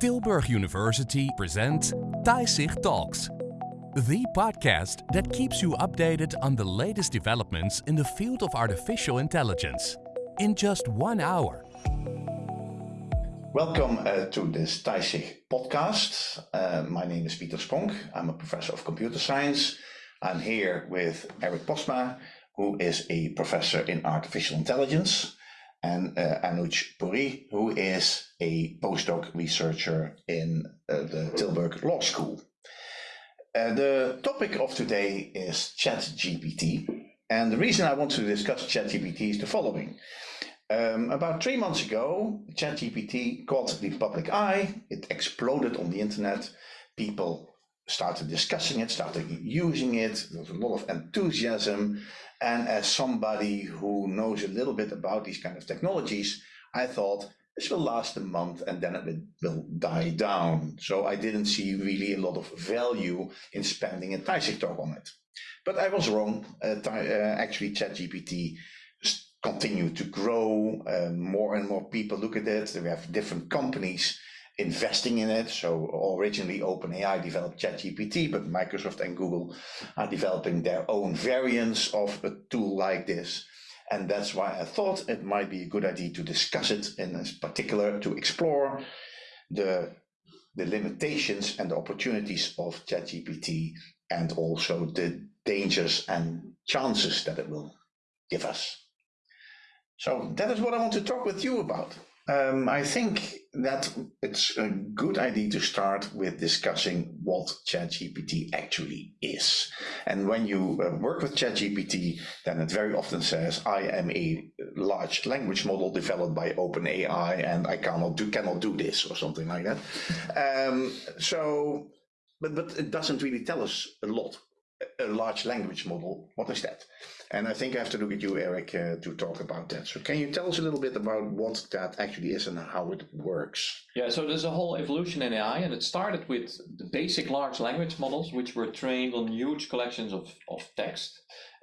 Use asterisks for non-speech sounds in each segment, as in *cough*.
Tilburg University presents Taisig Talks, the podcast that keeps you updated on the latest developments in the field of artificial intelligence in just one hour. Welcome uh, to this Taisig podcast. Uh, my name is Pieter Spronck. I'm a professor of computer science. I'm here with Eric Postma, who is a professor in artificial intelligence and uh, Anuj Puri, who is a postdoc researcher in uh, the Tilburg Law School. Uh, the topic of today is ChatGPT. And the reason I want to discuss ChatGPT is the following. Um, about three months ago, ChatGPT caught the public eye. It exploded on the internet. People started discussing it, started using it. There was a lot of enthusiasm. And as somebody who knows a little bit about these kind of technologies, I thought this will last a month and then it will die down. So I didn't see really a lot of value in spending a talk on it. But I was wrong. Uh, uh, actually, ChatGPT continued to grow. Uh, more and more people look at it. We have different companies investing in it. So originally OpenAI developed ChatGPT, but Microsoft and Google are developing their own variants of a tool like this. And that's why I thought it might be a good idea to discuss it in particular to explore the, the limitations and the opportunities of ChatGPT and also the dangers and chances that it will give us. So that is what I want to talk with you about. Um, I think that it's a good idea to start with discussing what ChatGPT actually is. And when you uh, work with ChatGPT, then it very often says, I am a large language model developed by OpenAI and I cannot do, cannot do this or something like that. Um, so, but, but it doesn't really tell us a lot. A large language model, what is that? And I think I have to look at you, Eric, uh, to talk about that. So can you tell us a little bit about what that actually is and how it works? Yeah, so there's a whole evolution in AI, and it started with the basic large language models, which were trained on huge collections of, of text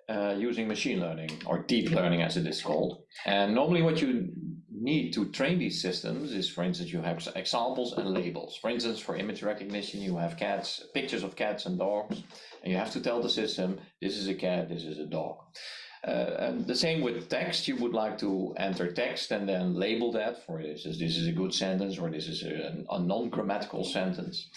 uh, using machine learning, or deep learning as it is called. And normally what you need to train these systems is, for instance, you have examples and labels. For instance, for image recognition, you have cats, pictures of cats and dogs, and you have to tell the system, this is a cat, this is a dog. Uh, and the same with text, you would like to enter text and then label that for this is this is a good sentence or this is a, a non-grammatical sentence.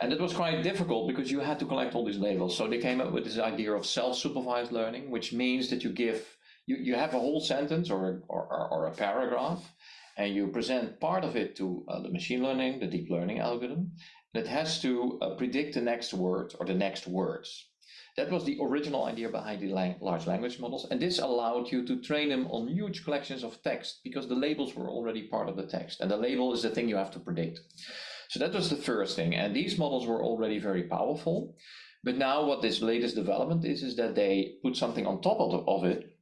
And it was quite difficult because you had to collect all these labels. So they came up with this idea of self-supervised learning, which means that you give you, you have a whole sentence or, or, or a paragraph and you present part of it to uh, the machine learning, the deep learning algorithm that has to uh, predict the next word or the next words. That was the original idea behind the lang large language models, and this allowed you to train them on huge collections of text because the labels were already part of the text, and the label is the thing you have to predict. So that was the first thing, and these models were already very powerful. But now what this latest development is, is that they put something on top of, the, of it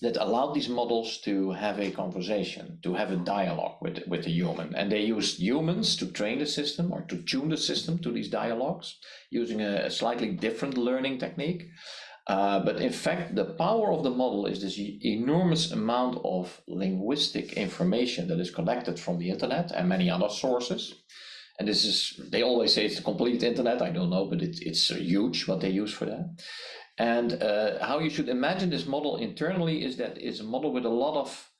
that allowed these models to have a conversation, to have a dialogue with, with the human. And they used humans to train the system or to tune the system to these dialogues using a, a slightly different learning technique. Uh, but in fact, the power of the model is this enormous amount of linguistic information that is collected from the internet and many other sources. And this is, they always say it's the complete internet. I don't know, but it, it's huge what they use for that. And uh, how you should imagine this model internally is that it's a model with a lot of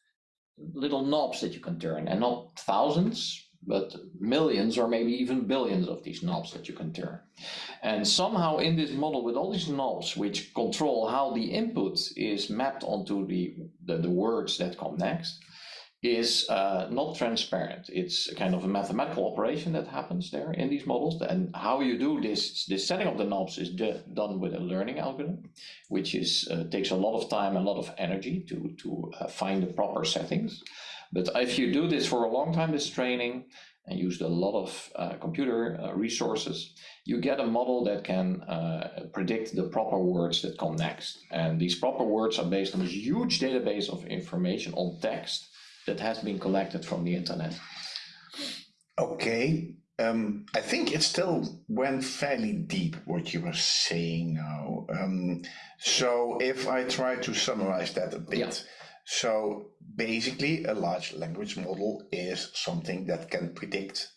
little knobs that you can turn and not thousands, but millions or maybe even billions of these knobs that you can turn. And somehow in this model with all these knobs which control how the input is mapped onto the, the, the words that come next, is uh, not transparent. It's a kind of a mathematical operation that happens there in these models. And how you do this, this setting of the knobs is done with a learning algorithm, which is uh, takes a lot of time, a lot of energy to, to uh, find the proper settings. But if you do this for a long time, this training, and used a lot of uh, computer uh, resources, you get a model that can uh, predict the proper words that come next. And these proper words are based on a huge database of information on text that has been collected from the internet. Okay. Um, I think it still went fairly deep what you were saying now. Um, so if I try to summarize that a bit, yeah. so basically a large language model is something that can predict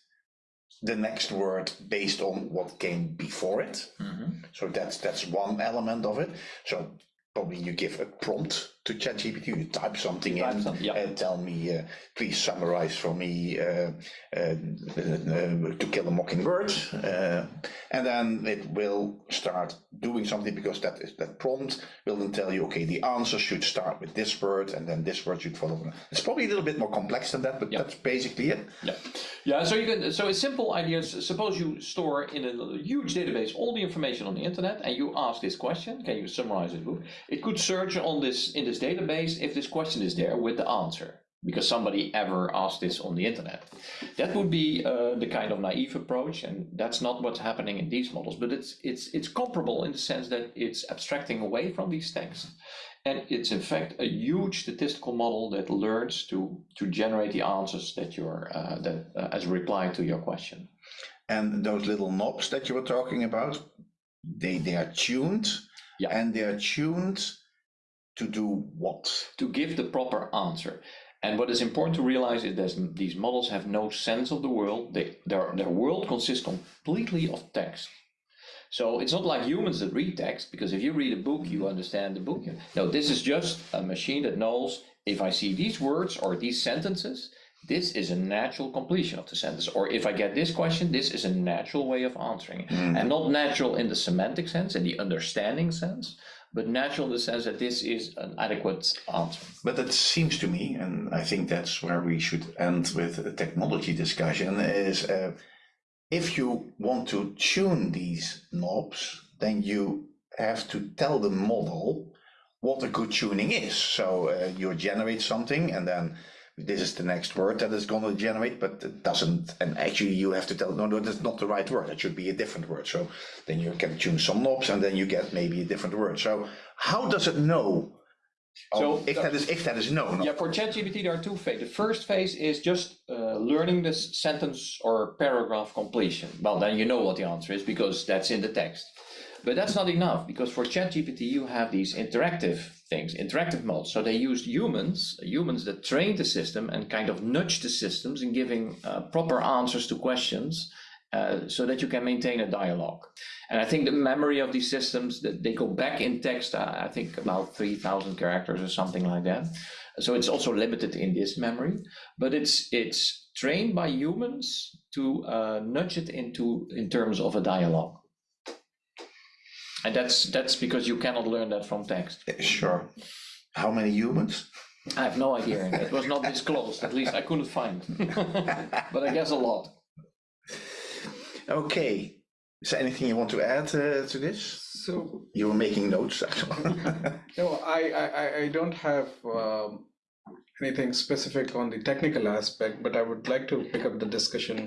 the next word based on what came before it. Mhm. So that's that's one element of it. So probably you give a prompt to ChatGPT, you type something Type in some- yeah. and tell me, uh, please summarize for me uh, uh, uh, to kill a mockingbird, uh, and then it will start doing something because that is that prompt will then tell you, okay, the answer should start with this word, and then this word should follow. It's probably a little bit more complex than that, but Yeah. that's basically it. Yeah, yeah. So you can. So a simple idea is: suppose you store in a huge database all the information on the internet, and you ask this question. Can you summarize this book? It could search on this in this database if this question is there with the answer, because somebody ever asked this on the internet. That would be uh, the kind of naive approach, and that's not what's happening in these models. But it's it's it's comparable in the sense that it's abstracting away from these texts. And it's in fact a huge statistical model that learns to to generate the answers that you're uh, that uh, as a reply to your question. And those little knobs that you were talking about, they they are tuned, Yeah. and they are tuned to do what? To give the proper answer. And what is important to realize is that these models have no sense of the world. They, their, their world consists completely of text. So it's not like humans that read text, because if you read a book, you understand the book. No, this is just a machine that knows if I see these words or these sentences, this is a natural completion of the sentence. Or if I get this question, this is a natural way of answering it. Hmm. And not natural in the semantic sense, in the understanding sense, but natural in the sense that this is an adequate answer. But it seems to me, and I think that's where we should end with the technology discussion, is uh, if you want to tune these knobs, then you have to tell the model what a good tuning is. So uh, you generate something, and then this is the next word that it's going to generate, but it doesn't. And actually, you have to tell no, no, that's not the right word. It should be a different word. So then you can tune some knobs, and then you get maybe a different word. So how does it know? So- if that is if that is known, Yeah, for ChatGPT, there are two phases. The first phase is just uh, learning this sentence or paragraph completion. Well, then you know what the answer is because that's in the text. But that's not enough because for ChatGPT, you have these interactive things, interactive modes. So they used humans, humans that trained the system and kind of nudged the systems in giving uh, proper answers to questions uh, so that you can maintain a dialogue. And I think the memory of these systems, that they go back in text, uh, I think about 3,000 characters or something like that. So it's also limited in this memory, but it's it's trained by humans to uh, nudge it into in terms of a dialogue. And that's that's because you cannot learn that from text. Sure. How many humans? I have no idea. It was not disclosed. At least I couldn't find. *laughs* but I guess a lot. Okay. Is there anything you want to add uh, to this? So You were making notes, actually. *laughs* no, I I, I- I don't have um, anything specific on the technical aspect, but I would like to pick up the discussion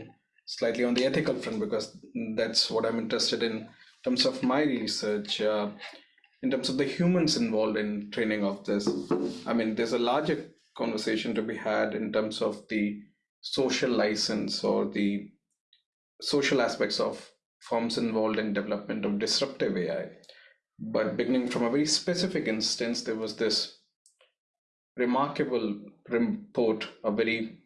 slightly on the ethical front because that's what I'm interested in. In terms of my research, uh, in terms of the humans involved in training of this, I mean, there's a larger conversation to be had in terms of the social license or the social aspects of firms involved in development of disruptive AI. But beginning from a very specific instance, there was this remarkable report, a very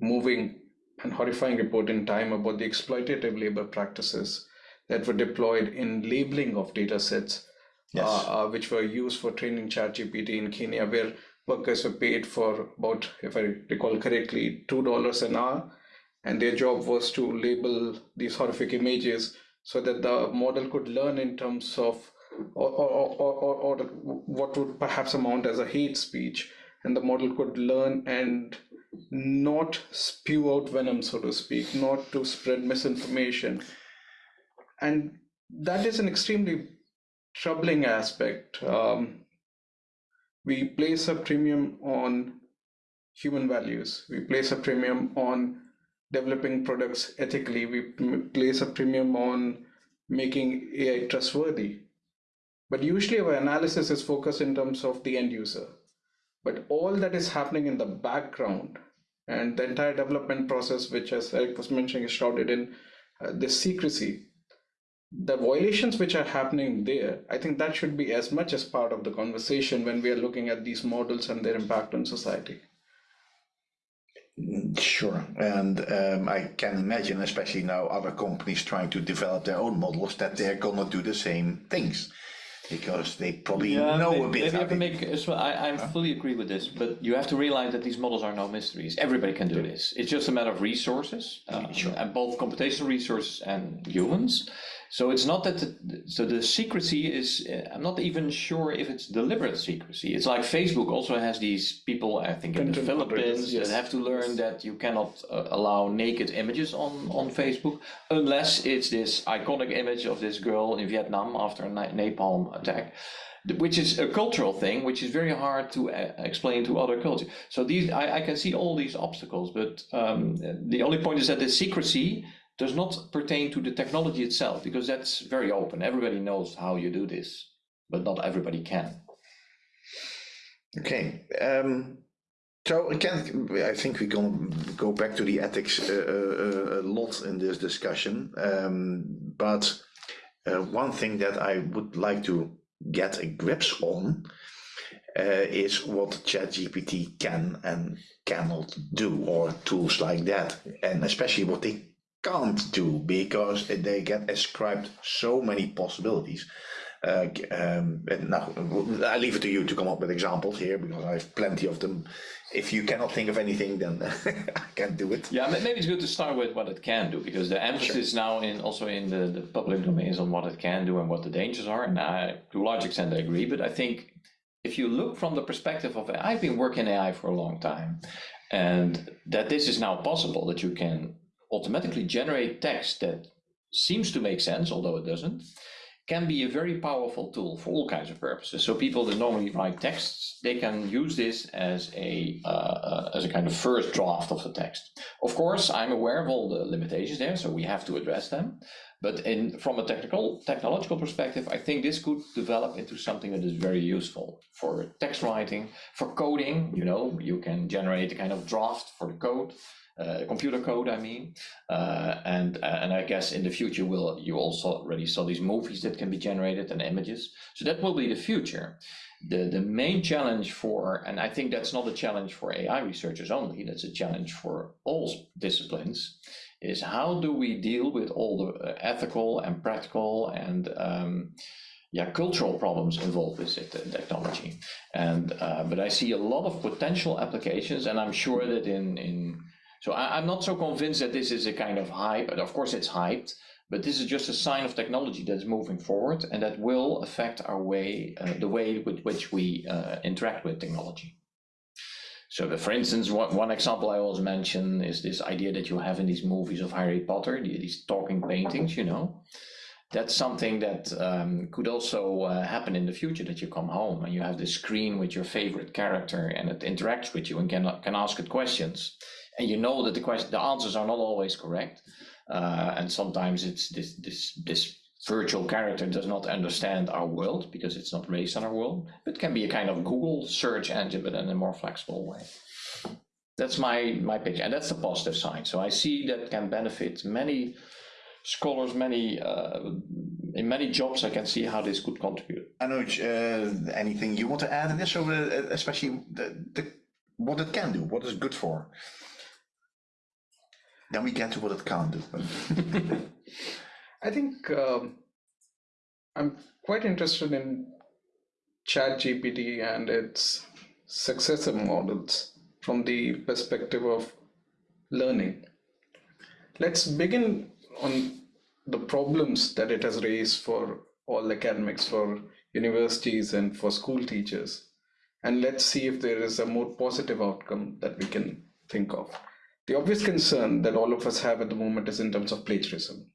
moving and horrifying report in time about the exploitative labor practices that were deployed in labeling of data sets, Yes. uh, uh, which were used for training ChatGPT in Kenya, where workers were paid for about, if I recall correctly, $2 an hour. And their job was to label these horrific images so that the model could learn in terms of or, or, or, or what would perhaps amount as a hate speech and the model could learn and not spew out venom so to speak not to spread misinformation and that is an extremely troubling aspect. Um, we place a premium on human values. We place a premium on developing products ethically. We place a premium on making ai trustworthy. But usually our analysis is focused in terms of the end user. But all that is happening in the background and the entire development process which as eric was mentioning is shrouded in uh, secrecy the violations which are happening there i think that should be as much as part of the conversation when we are looking at these models and their impact on society Sure, and um, I can imagine, especially now, other companies trying to develop their own models, that they're gonna do the same things because they probably Yeah, know may- a bit. Maybe how I can make, as well, I, I fully agree with this, but you have to realize that these models are no mysteries. Everybody can do this. It's just a matter of resources, uh, and both computational resources and humans. So it's not that, the, so the secrecy is, uh, I'm not even sure if it's deliberate secrecy. It's like Facebook also has these people, I think in the Content Philippines, yes. that have to learn that you cannot uh, allow naked images on, on Facebook unless it's this iconic image of this girl in Vietnam after a napalm attack which is a cultural thing, which is very hard to uh, explain to other cultures. So these, I, I can see all these obstacles, but um, the only point is that the secrecy does not pertain to the technology itself, because that's very open. Everybody knows how you do this, but not everybody can. Okay. Um, so again, I think going to go back to the ethics uh, uh, a lot in this discussion. Um, but uh, one thing that I would like to get a grips on uh, is what ChatGPT can and cannot do, or tools like that, and especially what they can't do because they get ascribed so many possibilities. Uh, um, and now I leave it to you to come up with examples here because I have plenty of them. If you cannot think of anything, then *laughs* I can't do it. Yeah, maybe it's good to start with what it can do, because the emphasis now in also in the, the public domain is on what it can do and what the dangers are. And I, to a large extent, I agree. But I think if you look from the perspective of I've been working AI for a long time, and that this is now possible that you can automatically generate text that seems to make sense, although it doesn't, can be a very powerful tool for all kinds of purposes. So people that normally write texts, they can use this as a uh, as a kind of first draft of the text. Of course, I'm aware of all the limitations there, so we have to address them. But in from a technical technological perspective, I think this could develop into something that is very useful for text writing, for coding. You know, you can generate a kind of draft for the code uh, computer code, I mean, uh, and uh, and I guess in the future will you also already saw these movies that can be generated and images. So that will be the future. The the main challenge for, and I think that's not a challenge for AI researchers only. That's a challenge for all disciplines. Is how do we deal with all the uh, ethical and practical and um, yeah, cultural problems involved with it, uh, technology. And uh, but I see a lot of potential applications, and I'm sure that in in so I, I'm not so convinced that this is a kind of hype. But of course, it's hyped, but this is just a sign of technology that's moving forward, and that will affect our way, uh, the way with which we uh, interact with technology. So, the, for instance, one, one example I always mention is this idea that you have in these movies of Harry Potter, these talking paintings, you know. That's something that um, could also uh, happen in the future. That you come home and you have this screen with your favorite character, and it interacts with you and can can ask it questions and you know that the question the answers are not always correct. Uh, and sometimes it's this this this virtual character does not understand our world because it's not raised on our world. But can be a kind of google search engine but in a more flexible way. That's my my picture and that's the positive side. So i see that can benefit many scholars many uh, in many jobs i can see how this could contribute. Anuj, uh, anything you want to add in this, or uh, especially the, the, what it can do, what it's good for? Then we get to what it do. *laughs* I think um, I'm quite interested in ChatGPT and its successor models from the perspective of learning. Let's begin on the problems that it has raised for all academics, for universities, and for school teachers. And let's see if there is a more positive outcome that we can think of. The obvious concern that all of us have at the moment is in terms of plagiarism.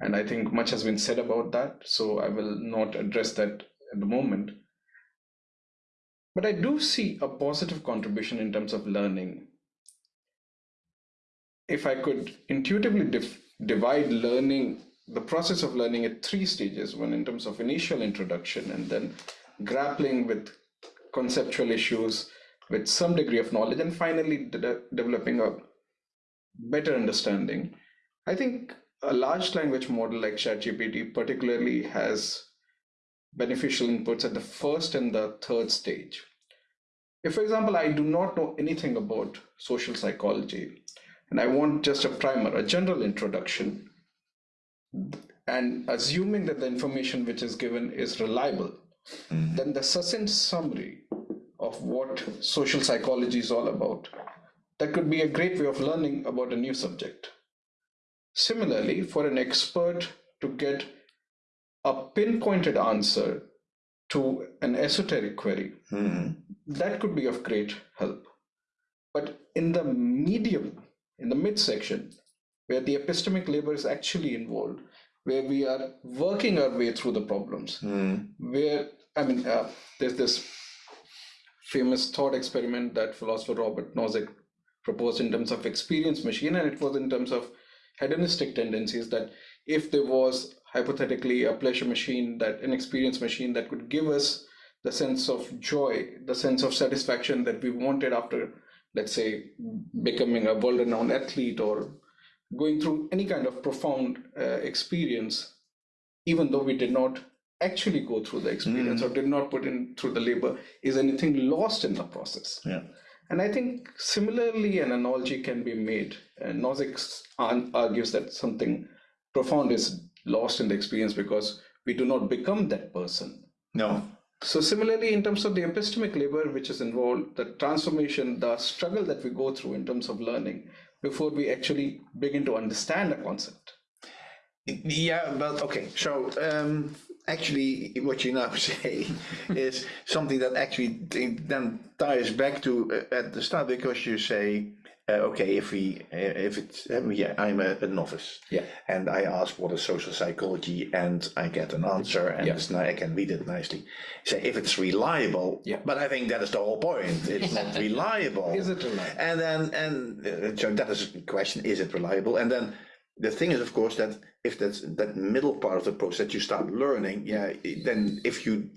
And I think much has been said about that, so I will not address that at the moment. But I do see a positive contribution in terms of learning. If I could intuitively divide learning, the process of learning at three stages one in terms of initial introduction, and then grappling with conceptual issues with some degree of knowledge, and finally de- developing a better understanding. I think a large language model like ChatGPT particularly has beneficial inputs at the first and the third stage. if, for example, I do not know anything about social psychology and I want just a primer, a general introduction, and assuming that the information which is given is reliable, mm-hmm. then the succinct summary of what social psychology is all about, that could be a great way of learning about a new subject. Similarly, for an expert to get a pinpointed answer to an esoteric query, mm-hmm. that could be of great help. But in the medium, in the midsection, where the epistemic labor is actually involved, where we are working our way through the problems, mm. where, I mean, uh, there's this famous thought experiment that philosopher Robert Nozick proposed in terms of experience machine, and it was in terms of hedonistic tendencies that if there was hypothetically a pleasure machine that an experience machine that could give us the sense of joy the sense of satisfaction that we wanted after let's say becoming a world renowned athlete or going through any kind of profound uh, experience even though we did not actually go through the experience mm. or did not put in through the labor is anything lost in the process yeah and i think similarly an analogy can be made uh, and nozick argues that something profound is lost in the experience because we do not become that person. No. So similarly, in terms of the epistemic labor which is involved, the transformation, the struggle that we go through in terms of learning before we actually begin to understand a concept. Yeah, but okay. So um, actually, what you now *laughs* say is something that actually then ties back to uh, at the start because you say uh, okay, if we, uh, if it's, uh, yeah, I'm a, a, novice. Yeah. And I ask what is social psychology and I get an answer and yeah. I can read it nicely. Say if it's reliable. Yeah. But I think that is the whole point. It's not *laughs* reliable. Is it reliable? And then, and uh, so that is the question, is it reliable? And then the thing is, of course, that if that's that middle part of the process, that you start learning, yeah, then if you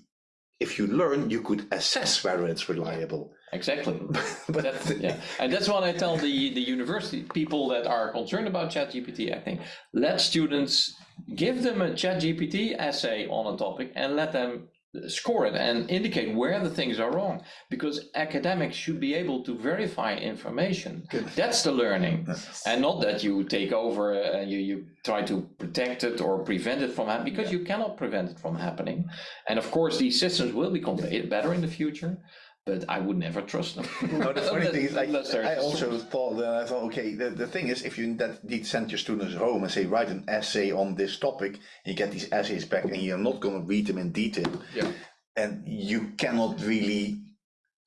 if you learn, you could assess whether it's reliable. Exactly. *laughs* but that, yeah, and that's what I tell the the university people that are concerned about ChatGPT. I think let students give them a ChatGPT essay on a topic and let them score it and indicate where the things are wrong because academics should be able to verify information Good. that's the learning and not that you take over uh, and you, you try to protect it or prevent it from happening because yeah. you cannot prevent it from happening and of course these systems will become better in the future but I would never trust them. *laughs* no, the funny thing is, I, I also thought that I thought, okay, the, the thing is, if you indeed send your students home and say, write an essay on this topic, you get these essays back and you're not going to read them in detail. Yeah. And you cannot really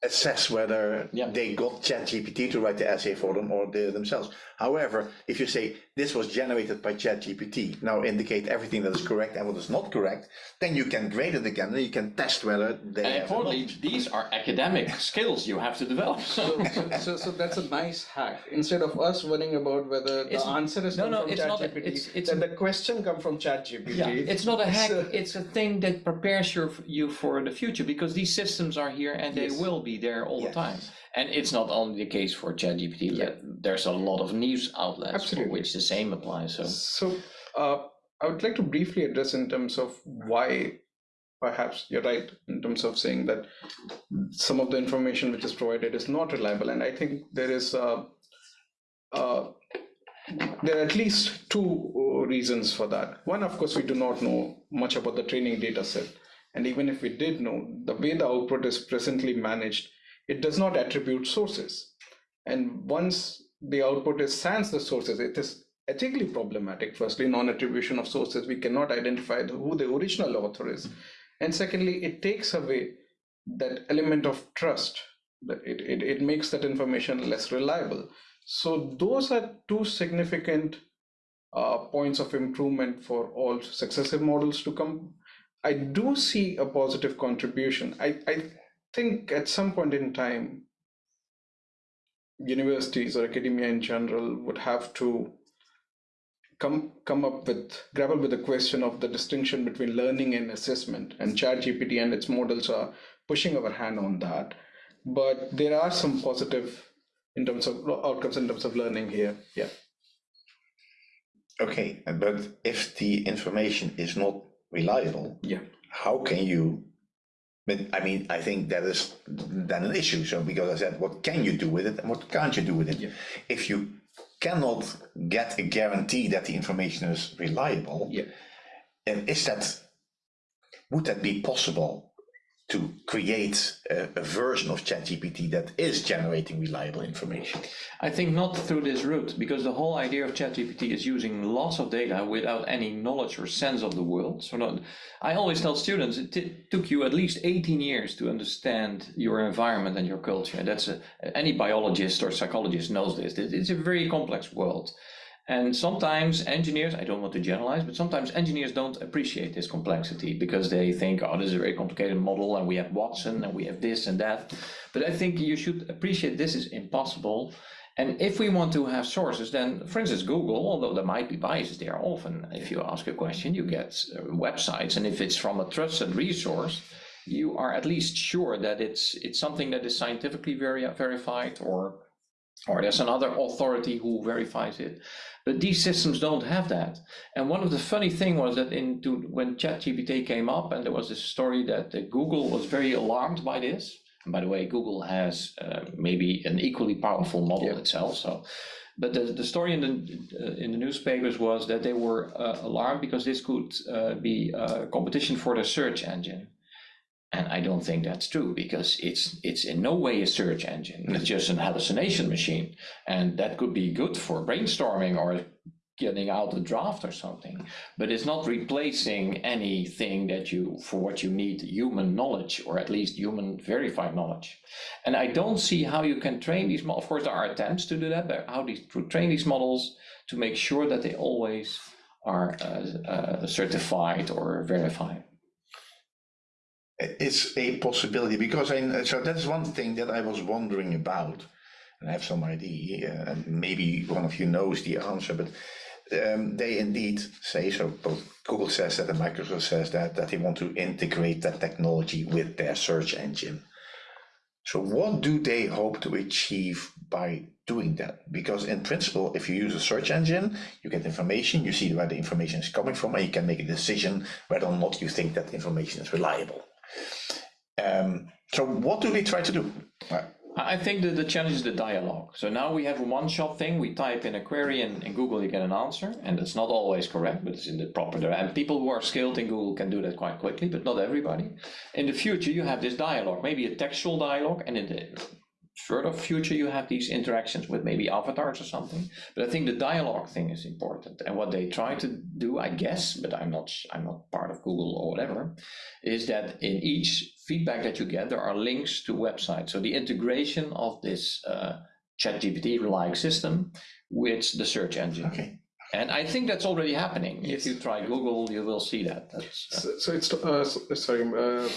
assess whether yeah. they got ChatGPT to write the essay for them or they themselves. However, if you say this was generated by ChatGPT, now indicate everything that is correct and what is not correct, then you can grade it again and you can test whether they. And importantly, these are academic *laughs* skills you have to develop. so, so, so, that's a nice hack. Instead of us worrying about whether the it's, answer is no, no, from it's ChatGPT, not, it's, it's, then the question come from ChatGPT. Yeah, it's not a hack. it's a thing that prepares your, you for the future because these systems are here and they will be there all yes. the time. And it's not only the case for ChatGPT. Yeah. There's a lot of news outlets Absolutely. for which the same applies. So, so uh, I would like to briefly address in terms of why perhaps you're right in terms of saying that some of the information which is provided is not reliable. And I think there is uh, uh, there are at least two reasons for that. One, of course, we do not know much about the training data set. And even if we did know, the way the output is presently managed it does not attribute sources. And once the output is sans the sources, it is ethically problematic. Firstly, non-attribution of sources, we cannot identify who the original author is. And secondly, it takes away that element of trust. It, it, it makes that information less reliable. So those are two significant uh, points of improvement for all successive models to come. I do see a positive contribution. I, I think at some point in time, universities or academia in general would have to come come up with grapple with the question of the distinction between learning and assessment and ChatGPT and its models are pushing our hand on that. But there are some positive in terms of outcomes in terms of learning here. Yeah. Okay but if the information is not reliable yeah how can you But I mean, I think that is then an issue. So because I said, what can you do with it and what can't you do with it? Yeah. If you cannot get a guarantee that the information is reliable, Yeah. and is that would that be possible to create a, a version of ChatGPT that is generating reliable information? I think not through this route, because the whole idea of ChatGPT is using lots of data without any knowledge or sense of the world. So not, I always tell students it took you at least 18 years to understand your environment and your culture. That's a, any biologist or psychologist knows this. It's a very complex world. And sometimes engineers, I don't want to generalize, but sometimes engineers don't appreciate this complexity because they think, oh, this is a very complicated model and we have Watson and we have this and that. But I think you should appreciate this is impossible. And if we want to have sources, then, for instance, Google, although there might be biases there, often if you ask a question, you get uh, websites. And if it's from a trusted resource, you are at least sure that it's it's something that is scientifically verified or or there's another authority who verifies it. But these systems don't have that. And one of the funny thing was that into when ChatGPT came up, and there was this story that uh, Google was very alarmed by this. And by the way, Google has uh, maybe an equally powerful model Yeah. itself. So, but the, the story in the uh, in the newspapers was that they were uh, alarmed because this could uh, be a competition for the search engine. And I don't think that's true because it's it's in no way a search engine. It's just an hallucination machine, and that could be good for brainstorming or getting out a draft or something. But it's not replacing anything that you for what you need human knowledge or at least human verified knowledge. And I don't see how you can train these. Of course, there are attempts to do that, but how these to train these models to make sure that they always are uh, uh, certified or verified. It's a possibility because I so that's one thing that I was wondering about, and I have some idea. Uh, maybe one of you knows the answer, but um, they indeed say so. Both Google says that and Microsoft says that that they want to integrate that technology with their search engine. So what do they hope to achieve by doing that? Because in principle, if you use a search engine, you get information, you see where the information is coming from, and you can make a decision whether or not you think that information is reliable. Um, so what do they try to do? Uh, I think that the challenge is the dialogue. So now we have a one-shot thing. We type in a query and in Google you get an answer, and it's not always correct, but it's in the proper direction. And people who are skilled in Google can do that quite quickly, but not everybody. In the future, you have this dialogue, maybe a textual dialogue, and in the further future, you have these interactions with maybe avatars or something. But I think the dialogue thing is important. And what they try to do, I guess, but I'm not I'm not part of Google or whatever, is that in each feedback that you get, there are links to websites. So the integration of this uh, ChatGPT-like system with the search engine. okay. And I think that's already happening. If you try Google, you will see that. That's, So, so it's uh, so- sorry. Uh,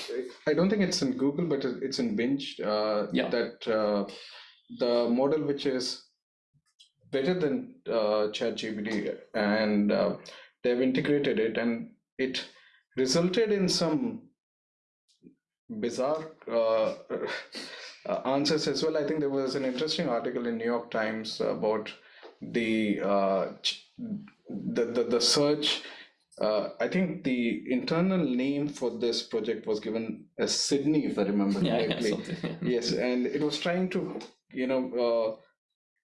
I don't think it's in Google, but it's in Bing. Uh, Yeah. That uh, the model which is better than uh, ChatGPT, and uh, they've integrated it, and it resulted in some bizarre answers as well. I think there was an interesting article in New York Times about the uh, the, the the search. Uh, I think the internal name for this project was given as Sydney, if I remember yeah, yeah, correctly. something. *laughs* Yes, and it was trying to, you know, uh,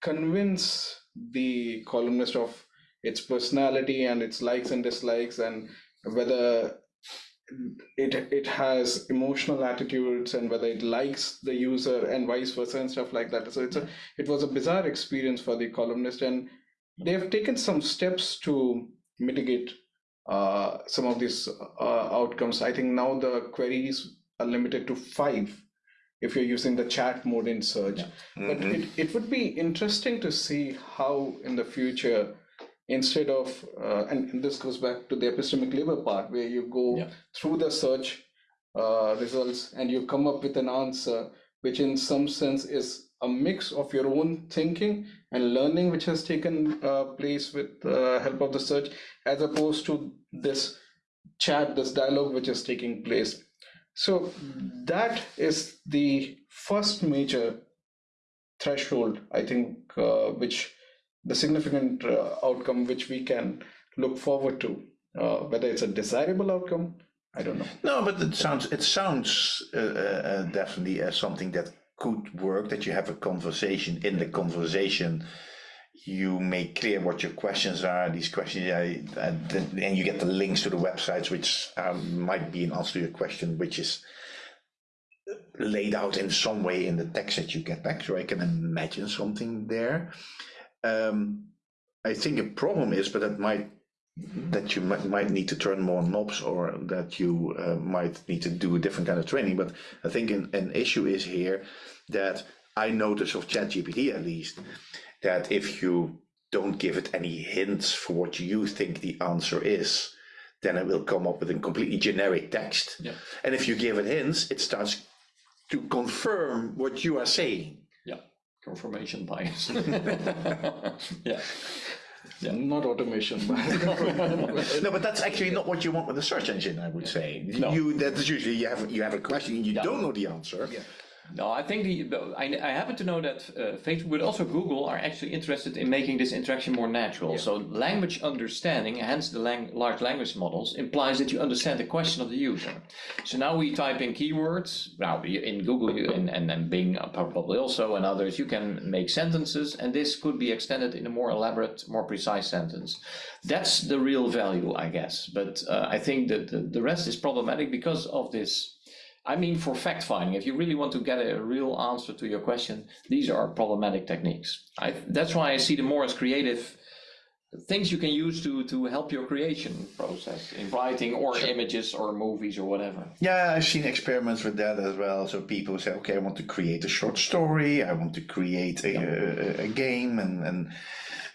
convince the columnist of its personality and its likes and dislikes, and whether it it has emotional attitudes and whether it likes the user and vice versa and stuff like that. So it's a it was a bizarre experience for the columnist, and they have taken some steps to mitigate uh, some of these uh, outcomes. I think now the queries are limited to five if you're using the chat mode in search. Yeah. But Mhm. it, it would be interesting to see how in the future, instead of, uh, and, and this goes back to the epistemic labor part, where you go Yeah. through the search uh, results and you come up with an answer, which in some sense is a mix of your own thinking and learning, which has taken uh, place with the help of the search, as opposed to this chat, this dialogue, which is taking place. So that is the first major threshold, I think, uh, which the significant uh, outcome which we can look forward to, uh, whether it's a desirable outcome, I don't know. No, but it sounds it sounds uh, uh, definitely as something that could work. That you have a conversation. In the conversation, you make clear what your questions are. These questions, uh, and you get the links to the websites, which um, might be an answer to your question, which is laid out in some way in the text that you get back. So I can imagine something there. Um, I think a problem is, but that might that you might, might need to turn more knobs or that you uh, might need to do a different kind of training. But I think an, an issue is here that I notice of ChatGPT at least that if you don't give it any hints for what you think the answer is, then it will come up with a completely generic text. Yeah. And if you give it hints, it starts to confirm what you are saying. Yeah, confirmation bias. *laughs* *laughs* yeah. Yeah. Not automation, but *laughs* no, but that's actually not what you want with a search engine. I would say No. you that's usually you have you have a question and you Yeah. don't know the answer. Yeah. No, I think the, I, I happen to know that uh, Facebook, but also Google, are actually interested in making this interaction more natural. So language understanding, hence the lang- large language models, implies that you understand the question of the user. So now we type in keywords. Now in Google you, and, and and Bing uh, probably also and others, you can make sentences, and this could be extended in a more elaborate, more precise sentence. That's the real value, I guess. But uh, I think that the, the rest is problematic because of this I mean, for fact finding, if you really want to get a real answer to your question, these are problematic techniques. I, that's why I see them more as creative things you can use to, to help your creation process in writing or images or movies or whatever. Yeah, I've seen experiments with that as well. So people say, okay, I want to create a short story, I want to create a, a, a game, and and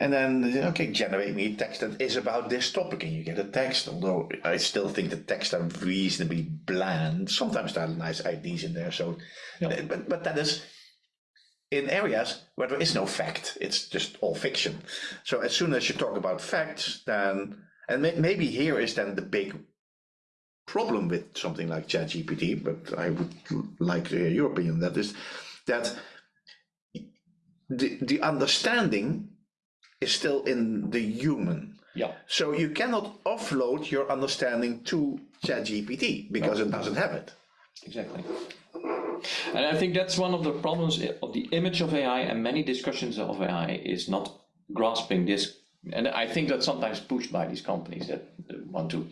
and then okay, generate me a text that is about this topic, and you get a text. Although I still think the texts are reasonably bland. Sometimes there are nice ideas in there. So, Yeah. but but that is in areas where there is no fact. It's just all fiction. So as soon as you talk about facts, then and may, maybe here is then the big problem with something like ChatGPT, but I would like to hear your opinion. on That is that the the understanding is still in the human. Yeah. So you cannot offload your understanding to ChatGPT because it doesn't have it. Exactly. And I think that's one of the problems of the image of AI and many discussions of AI is not grasping this. And I think that's sometimes pushed by these companies that want to,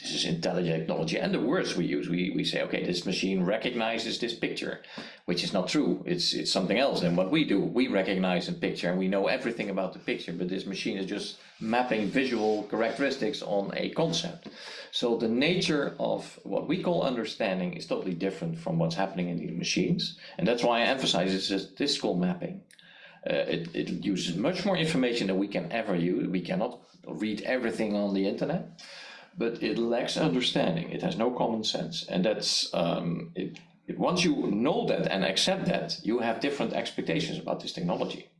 this is intelligent technology. And the words we use, we, we say, okay, this machine recognizes this picture, which is not true. It's, it's something else than what we do. We recognize a picture and we know everything about the picture, but this machine is just mapping visual characteristics on a concept. So the nature of what we call understanding is totally different from what's happening in these machines. And that's why I emphasize this is statistical mapping. Uh, it, it uses much more information than we can ever use. We cannot read everything on the internet, but it lacks understanding. It has no common sense. And that's, um, it, it- once you know that and accept that, you have different expectations about this technology.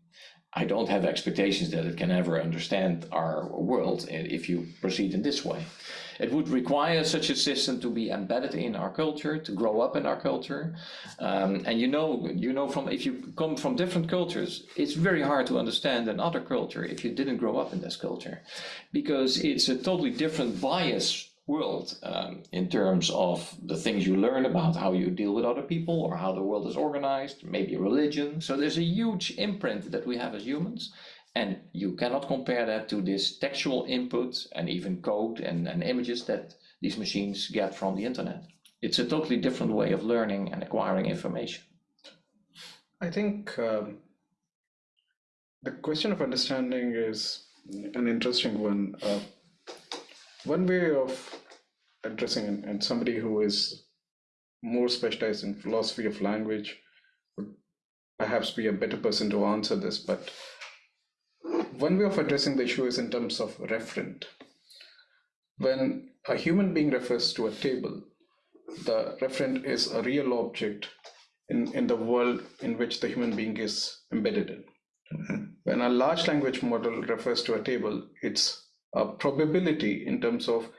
I don't have expectations that it can ever understand our world if you proceed in this way. It would require such a system to be embedded in our culture, to grow up in our culture. Um, and you know, you know, from if you come from different cultures, it's very hard to understand another culture if you didn't grow up in this culture, because it's a totally different bias world um, in terms of the things you learn about how you deal with other people or how the world is organized, maybe religion. So there's a huge imprint that we have as humans. And you cannot compare that to this textual input and even code and, and images that these machines get from the internet. It's a totally different way of learning and acquiring information. I think um, the question of understanding is an interesting one. Uh, one way of addressing, and, and somebody who is more specialized in philosophy of language would perhaps be a better person to answer this, but one way of addressing the issue is in terms of referent. When a human being refers to a table, the referent is a real object in, in the world in which the human being is embedded in. Mm-hmm. When a large language model refers to a table, it's a probability in terms of,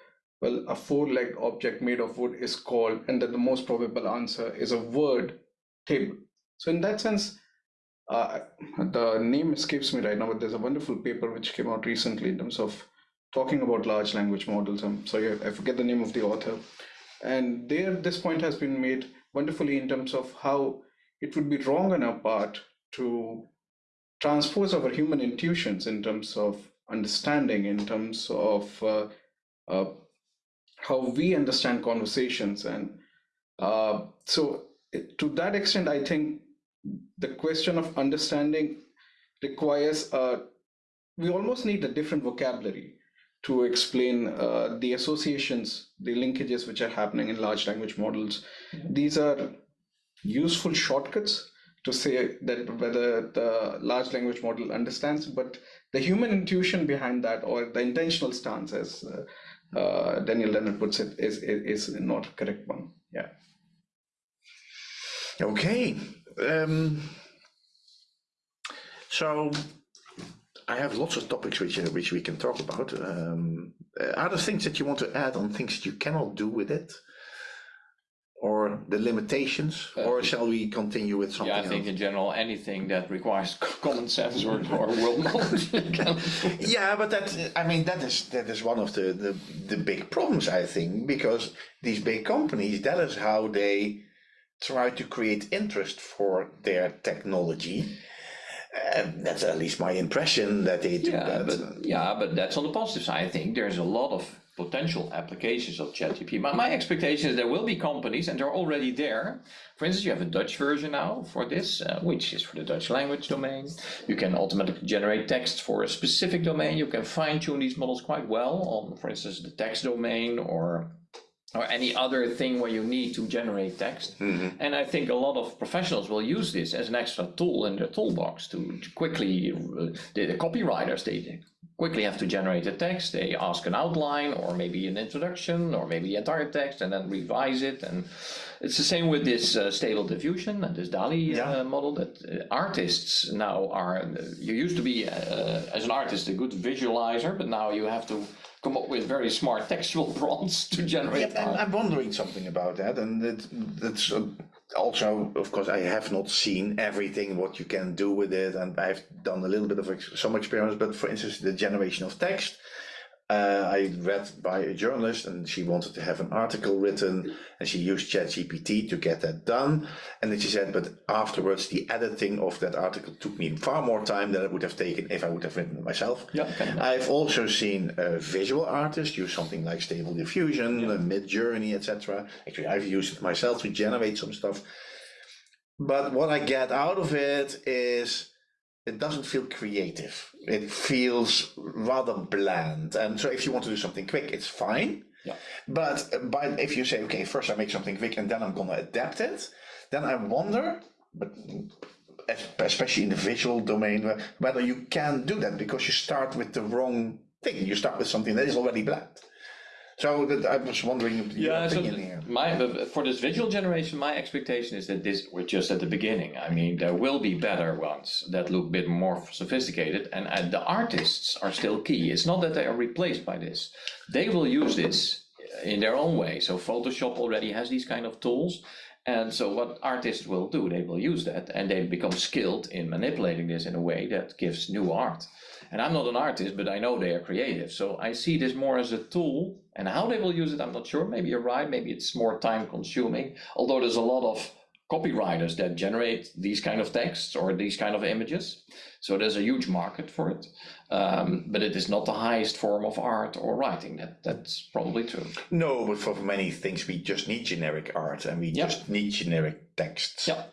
well, a four legged object made of wood is called, and then the most probable answer is a word table. So, in that sense, uh, the name escapes me right now, but there's a wonderful paper which came out recently in terms of talking about large language models. I'm sorry, I forget the name of the author. And there, this point has been made wonderfully in terms of how it would be wrong on our part to transpose our human intuitions in terms of understanding, in terms of uh, uh, how we understand conversations. And uh, so, to that extent, I think the question of understanding requires uh, we almost need a different vocabulary to explain uh, the associations, the linkages which are happening in large language models. Mm-hmm. These are useful shortcuts to say that whether the large language model understands, but the human intuition behind that or the intentional stance, as uh, uh, Daniel Dennett puts it, is, is, is not a correct one. Yeah. Okay. Um, so I have lots of topics which uh, which we can talk about. Um, uh, are there things that you want to add on things that you cannot do with it, or the limitations, uh, or shall we continue with something? Yeah, I think in general anything that requires *laughs* common sense or, or world knowledge. *laughs* yeah, but that I mean that is that is one of the, the the big problems I think because these big companies that is how they try to create interest for their technology uh, that's at least my impression that they do yeah, that. But, yeah, but that's on the positive side. I think there's a lot of potential applications of ChatGPT. My, my expectation is there will be companies, and they're already there. For instance, you have a Dutch version now for this, uh, which is for the Dutch language domain. You can automatically generate text for a specific domain. You can fine tune these models quite well on, for instance, the text domain or or any other thing where you need to generate text. Mm-hmm. And I think a lot of professionals will use this as an extra tool in their toolbox to, quickly, the, the, copywriters, they quickly have to generate a text. They ask an outline or maybe an introduction or maybe the entire text and then revise it. And it's the same with this uh, stable diffusion and this DALL-E uh, yeah. uh, model that uh, artists now are, you used to be, uh, as an artist, a good visualizer, but now you have to come up with very smart textual *laughs* prompts to generate. Yeah, I'm wondering something about that, and it, that's uh, also, of course, I have not seen everything what you can do with it, and I've done a little bit of ex some experiments. But for instance, the generation of text, uh, I read by a journalist and she wanted to have an article written and she used ChatGPT to get that done. And then she said, but afterwards, the editing of that article took me far more time than it would have taken if I would have written it myself. Yeah, I've also seen a visual artists use something like Stable Diffusion, yeah. Midjourney, etc. Actually, I've used it myself to generate some stuff. But what I get out of it is it doesn't feel creative. It feels rather bland. And so if you want to do something quick, it's fine. Yeah. But uh, by, if you say, okay, first I make something quick and then I'm going to adapt it, then I wonder, but especially in the visual domain, whether you can do that because you start with the wrong thing. You start with something that is already bland. So that, I was wondering yeah, so My, for this visual generation, my expectation is that this we're just at the beginning. I mean, there will be better ones that look a bit more sophisticated, and, and the artists are still key. It's not that they are replaced by this; they will use this in their own way. So Photoshop already has these kind of tools. And so what artists will do, they will use that and they become skilled in manipulating this in a way that gives new art. And I'm not an artist, but I know they are creative. So I see this more as a tool and how they will use it, I'm not sure. Maybe you're right. Maybe it's more time consuming. Although there's a lot of copywriters that generate these kind of texts or these kind of images. So there's a huge market for it. Um, but it is not the highest form of art or writing. That That's probably true. No, but for many things, we just need generic art and we yep. just need generic texts. Yeah.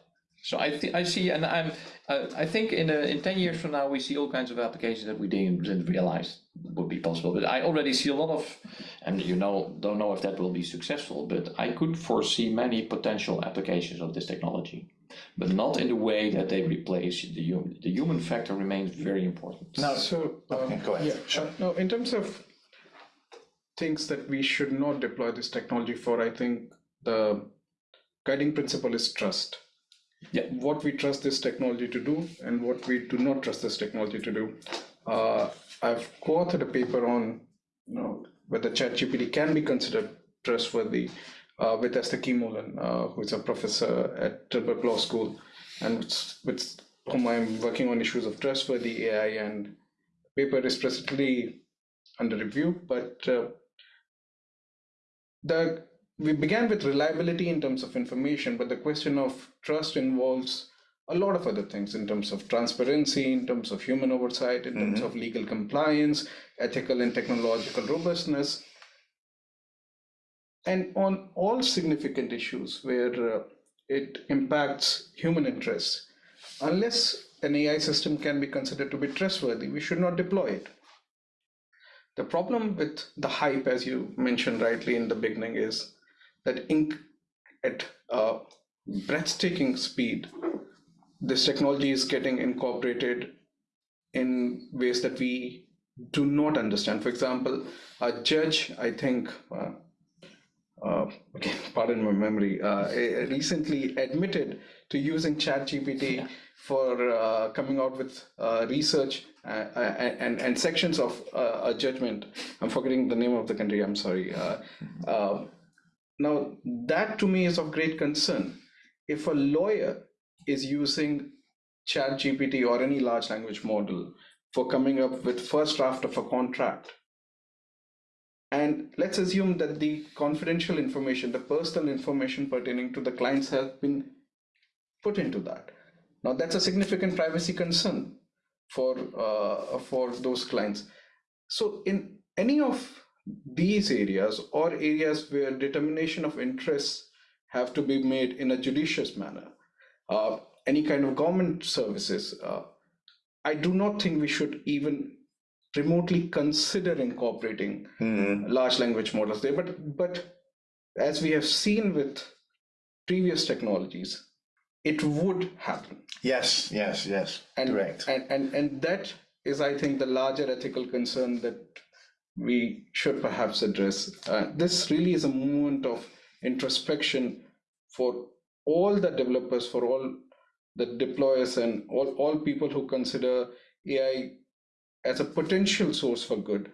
So I I see, and I'm uh, I think in a, in ten years from now we see all kinds of applications that we didn't, didn't realize would be possible. But I already see a lot of, and you know don't know if that will be successful. But I could foresee many potential applications of this technology, but not in the way that they replace the human. The human factor remains very important. Now, so um, okay, go ahead. Yeah, sure. Uh, no, in terms of things that we should not deploy this technology for, I think the guiding principle is trust yeah. what we trust this technology to do and what we do not trust this technology to do. Uh, I've co-authored a paper on you know, whether ChatGPT can be considered trustworthy uh, with Esther Keymolen, uh, who is a professor at Tilburg Law School, and with, with whom I'm working on issues of trustworthy AI. And paper is presently under review, but uh, the we began with reliability in terms of information, but the question of trust involves a lot of other things in terms of transparency, in terms of human oversight, in terms of legal compliance, ethical and technological robustness, and on all significant issues where uh, it impacts human interests. Unless an AI system can be considered to be trustworthy, we should not deploy it. The problem with the hype, as you mentioned rightly in the beginning, is that ink at a breathtaking speed, this technology is getting incorporated in ways that we do not understand. For example, a judge, I think, uh, uh, okay, *laughs* pardon my memory, uh, recently admitted to using ChatGPT yeah. for uh, coming out with uh, research uh, and, and, sections of uh, a judgment. I'm forgetting the name of the country, I'm sorry. Now, that to me is of great concern. If a lawyer is using ChatGPT or any large language model for coming up with first draft of a contract, and let's assume that the confidential information, the personal information pertaining to the clients have been put into that. Now that's a significant privacy concern for uh, for those clients. So in any of these areas or areas where determination of interests have to be made in a judicious manner, uh, any kind of government services, uh, I do not think we should even remotely consider incorporating mm-hmm. large language models there. But but as we have seen with previous technologies, it would happen. Yes, yes, yes. And, Correct. And, and and that is, I think, the larger ethical concern that we should perhaps address. Uh, this really is a moment of introspection for all the developers, for all the deployers, and all, all people who consider AI as a potential source for good.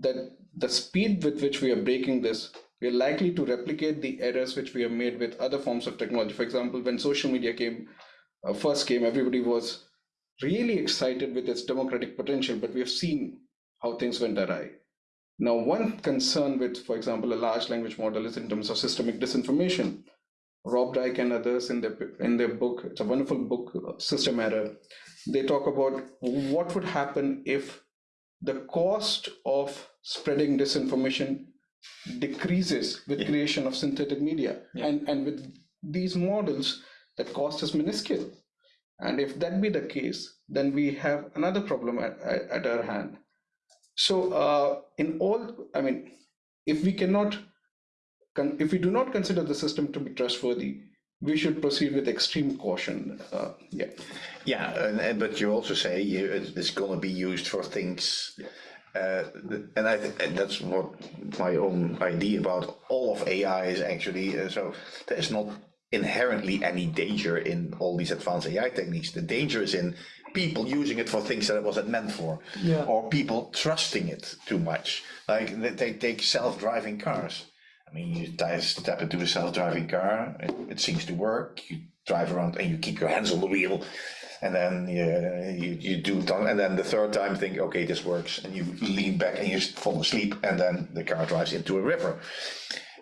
That the speed with which we are breaking this, we are likely to replicate the errors which we have made with other forms of technology. For example, when social media came, uh, first came, everybody was really excited with its democratic potential, but we have seen how things went awry. Now, one concern with, for example, a large language model is in terms of systemic disinformation. Rob Reich and others in their in their book, it's a wonderful book, System Error. They talk about what would happen if the cost of spreading disinformation decreases with yeah. creation of synthetic media, yeah. and and with these models, that cost is minuscule. And if that be the case, then we have another problem at, at, at our hand so uh, in all, I mean, if we cannot, if we do not consider the system to be trustworthy, we should proceed with extreme caution. Uh, yeah. Yeah, and, and, but you also say you, it's going to be used for things. Uh, and I and that's what my own idea about all of AI is actually. Uh, so there's not inherently any danger in all these advanced AI techniques. The danger is in people using it for things that it wasn't meant for, yeah. or people trusting it too much. Like they, they take self-driving cars. I mean, you step into a self-driving car, it, it, seems to work. You drive around and you keep your hands on the wheel, and then you, you, you do it, and then the third time think, okay, this works, and you lean back and you fall asleep, and then the car drives into a river.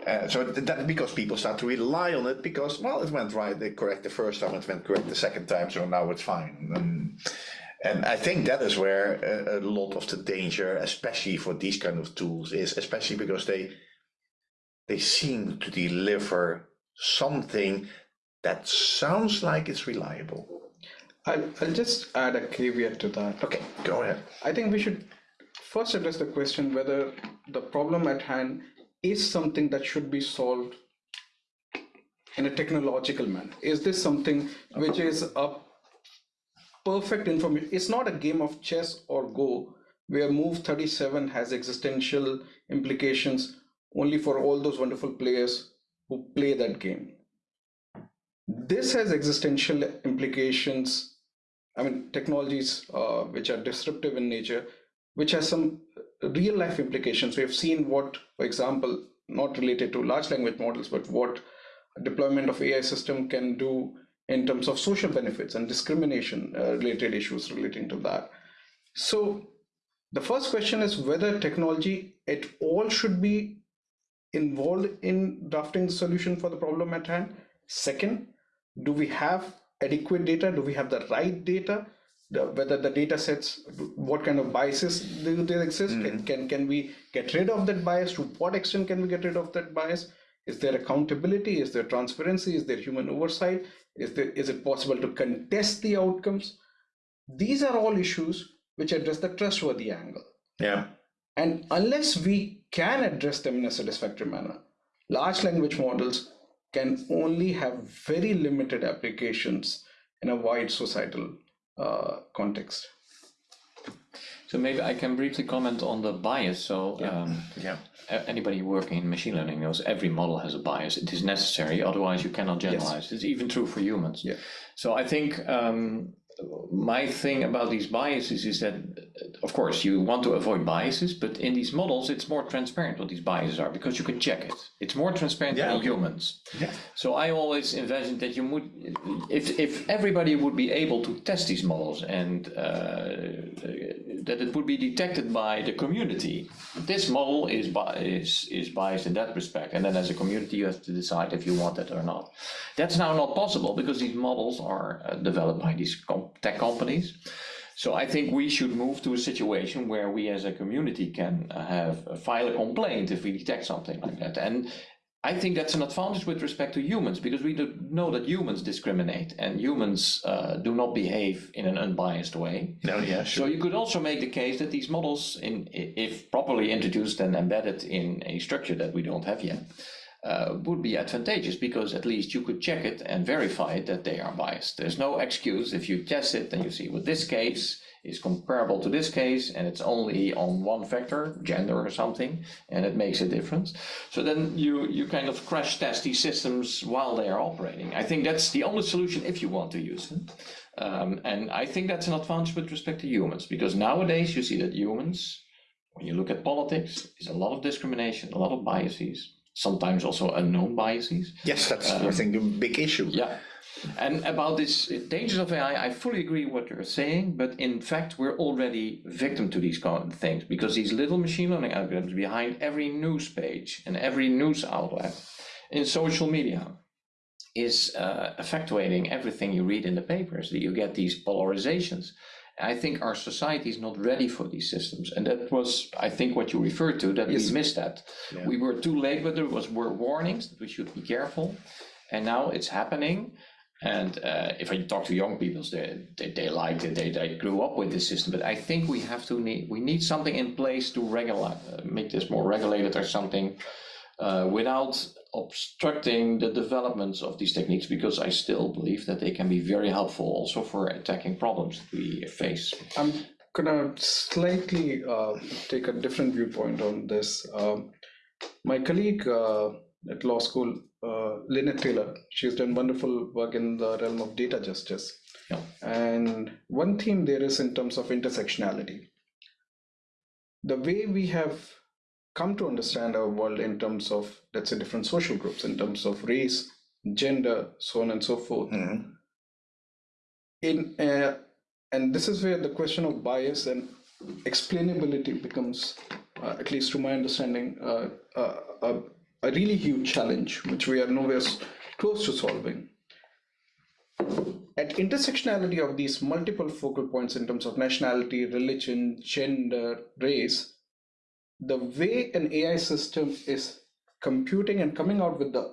Uh, so that because people start to rely on it because well it went right they correct the first time it went correct the second time so now it's fine. And, and I think that is where a, a, lot of the danger especially for these kind of tools is especially because they they seem to deliver something that sounds like it's reliable. I'll, I'll just add a caveat to that. Okay go ahead. I think we should first address the question whether the problem at hand is something that should be solved in a technological manner? Is this something which is a perfect information? It's not a game of chess or Go where move 37 has existential implications only for all those wonderful players who play that game. This has existential implications. I mean, technologies uh, which are disruptive in nature, which has some real life implications. We have seen what, for example, not related to large language models, but what deployment of AI system can do in terms of social benefits and discrimination uh, related issues relating to that. So the first question is whether technology at all should be involved in drafting the solution for the problem at hand? Second, do we have adequate data? Do we have the right data? The, whether the data sets, what kind of biases do they exist? Mm. Can, can we get rid of that bias? To what extent can we get rid of that bias? Is there accountability? Is there transparency? Is there human oversight? Is, there, is it possible to contest the outcomes? These are all issues which address the trustworthy angle. Yeah. And unless we can address them in a satisfactory manner, large language models can only have very limited applications in a wide societal context. So maybe I can briefly comment on the bias. So Yeah. um, Yeah. anybody working in machine learning knows every model has a bias. It is necessary, otherwise you cannot generalize. It's even true for humans. Yeah. So I think um, my thing about these biases is that, uh, of course, you want to avoid biases, but in these models, it's more transparent what these biases are because you can check it. It's more transparent Yeah, than humans. Yeah. So I always envisioned that you would, if if everybody would be able to test these models and uh, that it would be detected by the community. This model is bi- is is biased in that respect, and then as a community you have to decide if you want it or not. That's now not possible because these models are uh, developed by these tech companies. So I think we should move to a situation where we as a community can uh, have uh, file a complaint if we detect something like that. And I think that's an advantage with respect to humans because we do know that humans discriminate and humans uh, do not behave in an unbiased way. No, yeah, sure. So you could also make the case that these models, in if properly introduced and embedded in a structure that we don't have yet, uh, would be advantageous because at least you could check it and verify that they are biased. There's no excuse if you test it and you see, well, this case is comparable to this case and it's only on one factor, gender or something, and it makes a difference. So then you, you kind of crash test these systems while they are operating. I think that's the only solution if you want to use them. Um, and I think that's an advantage with respect to humans because nowadays you see that humans, when you look at politics, is a lot of discrimination, a lot of biases, sometimes also unknown biases. Yes, that's I think a big issue. Yeah. And about this dangers of AI, I fully agree what you're saying, but in fact, we're already victim to these kind of things because these little machine learning algorithms behind every news page and every news outlet in social media is uh, effectuating everything you read in the papers. That you get these polarizations. I think our society is not ready for these systems, and that was, I think, what you referred to. That Yes. we missed that. Yeah. We were too late, but there was were warnings that we should be careful, and now it's happening. And uh, if I talk to young people, they, they, they liked it, they, they grew up with this system. But I think we have to need we need something in place to regulate, uh, make this more regulated or something, uh, without obstructing the developments of these techniques. Because I still believe that they can be very helpful also for attacking problems that we face. I'm gonna slightly uh, take a different viewpoint on this. Um, my colleague uh, at law school, uh, Linnet Taylor, she's done wonderful work in the realm of data justice. Yeah. And one theme there is in terms of intersectionality. The way we have come to understand our world in terms of, let's say, different social groups, in terms of race, gender, so on and so forth, Mhm. in uh, and this is where the question of bias and explainability becomes uh, at least to my understanding uh, uh, a, a really huge challenge which we are nowhere close to solving at intersectionality of these multiple focal points in terms of nationality religion gender race the way an ai system is computing and coming out with the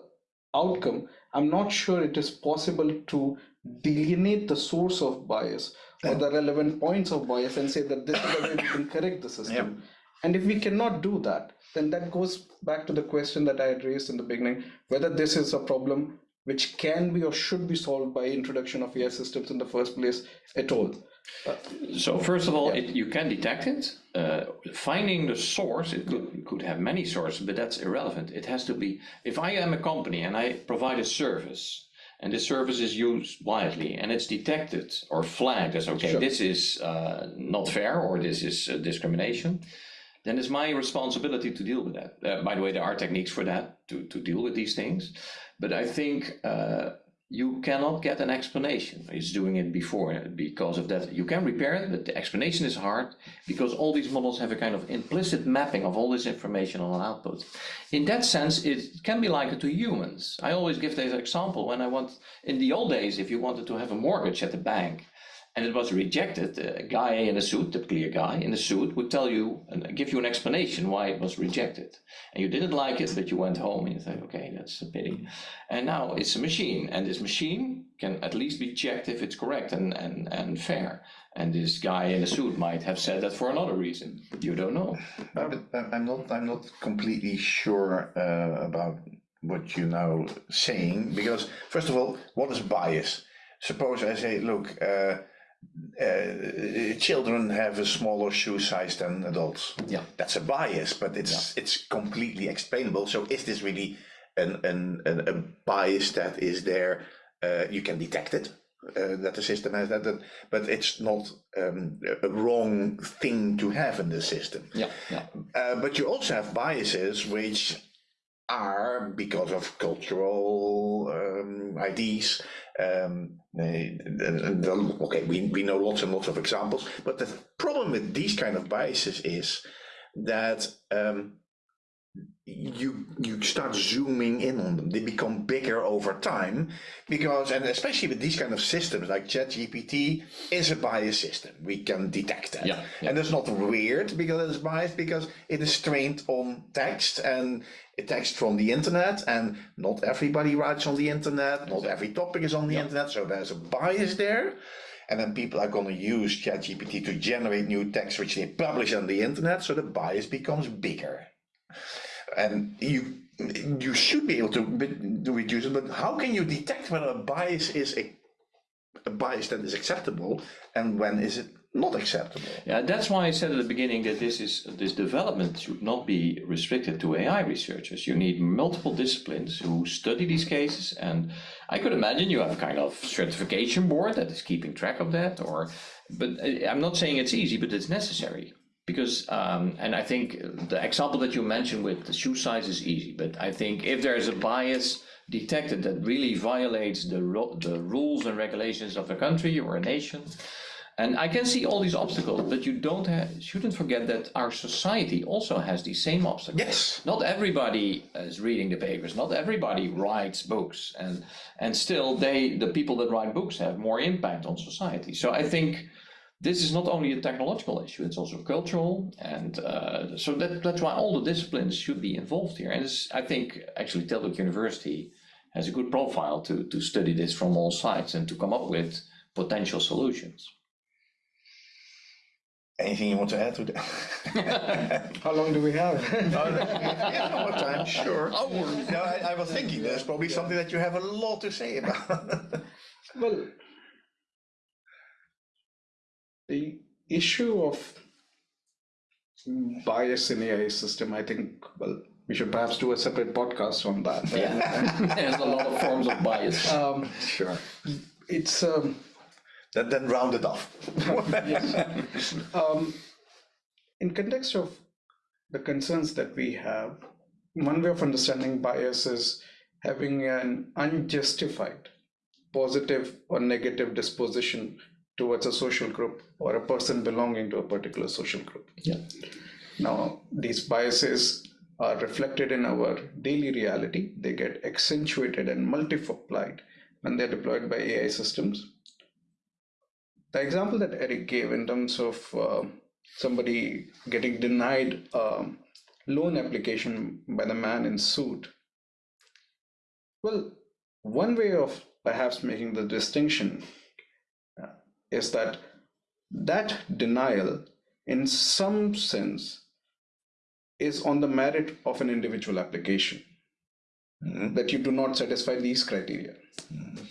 outcome i'm not sure it is possible to delineate the source of bias or the relevant points of bias and say that this is the way we can correct the system. And if we cannot do that then that goes back to the question that i had raised in the beginning whether this is a problem which can be or should be solved by introduction of ai systems in the first place at all So first of all, it, you can detect it. Uh, finding the source, it could, it could have many sources, but that's irrelevant. It has to be, if I am a company and I provide a service, and this service is used widely, and it's detected or flagged as, okay, Sure. this is uh, not fair, or this is uh, discrimination, then it's my responsibility to deal with that. Uh, by the way, there are techniques for that, to, to deal with these things. But I think uh, you cannot get an explanation. It's doing it before because of that. You can repair it, but the explanation is hard because all these models have a kind of implicit mapping of all this information on an output. In that sense, it can be likened to humans. I always give this example when I want, in the old days, if you wanted to have a mortgage at the bank, and it was rejected, a guy in a suit, typically a guy in a suit, would tell you and give you an explanation why it was rejected. And you didn't like it, but you went home and you thought, okay, that's a pity. And now it's a machine, and this machine can at least be checked if it's correct and, and, and fair. And this guy in a suit might have said that for another reason. You don't know. But I'm not. I'm not completely sure uh, about what you're now saying because first of all, what is bias? Suppose I say, look. Uh, uh, children have a smaller shoe size than adults. Yeah, that's a bias, but it's yeah. it's completely explainable. So is this really an an, an a bias that is there? Uh, you can detect it. Uh, that the system has that, that but it's not um, a wrong thing to have in the system. Yeah, yeah. Uh, but you also have biases which are because of cultural um, IDs um, okay, we, we know lots and lots of examples, but the problem with these kind of biases is that um, you you start zooming in on them. They become bigger over time because, and especially with these kind of systems like ChatGPT is a biased system. We can detect that, yeah, yeah. and it's not weird because it's biased because it is trained on text and text from the internet, and not everybody writes on the internet. Not every topic is on the yeah. internet, so there's a bias there. And then people are going to use ChatGPT to generate new text which they publish on the internet, so the bias becomes bigger and you you should be able to, to reduce it, but how can you detect whether a bias is a, a bias that is acceptable and when is it not acceptable? Yeah, that's why I said at the beginning that this is this development should not be restricted to AI researchers. You need multiple disciplines who study these cases, and I could imagine you have a kind of certification board that is keeping track of that. Or, but uh, I'm not saying it's easy, but it's necessary because um, and I think the example that you mentioned with the shoe size is easy, but I think if there is a bias detected that really violates the the rules and regulations of a country or a nation, and I can see all these obstacles, but you don't have, shouldn't forget that our society also has these same obstacles. Yes. Not everybody is reading the papers. Not everybody writes books, and and still they the people that write books have more impact on society. So I think this is not only a technological issue, it's also cultural. And uh, so that, that's why all the disciplines should be involved here. And I think actually Tilburg University has a good profile to, to study this from all sides and to come up with potential solutions. Anything you want to add to that? *laughs* How long do we have? oh, yeah, more time, sure. *laughs* Oh, no, I, I was thinking there's probably something that you have a lot to say about. *laughs* well, the issue of bias in AI system, I think, well, we should perhaps do a separate podcast on that. *laughs* Yeah, there's a lot of forms of bias. Um, sure. It's um, then then round it off. yes. *laughs* Um, in context of the concerns that we have, one way of understanding bias is having an unjustified positive or negative disposition towards a social group or a person belonging to a particular social group. Yeah. Now, these biases are reflected in our daily reality. They get accentuated and multiplied when they're deployed by AI systems. The example that Eric gave in terms of uh, somebody getting denied a loan application by the man in suit. Well, one way of perhaps making the distinction is that that denial, in some sense, is on the merit of an individual application. Mm-hmm. That you do not satisfy these criteria. Mm-hmm.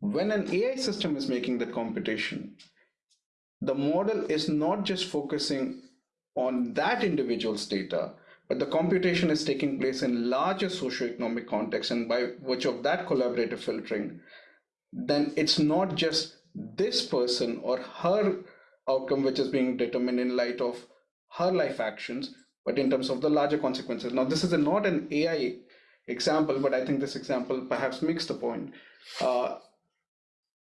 When an AI system is making the computation, the model is not just focusing on that individual's data, but the computation is taking place in larger socioeconomic context, and by virtue of that collaborative filtering, then it's not just this person or her outcome which is being determined in light of her life actions but in terms of the larger consequences now this is a, not an ai example but i think this example perhaps makes the point uh,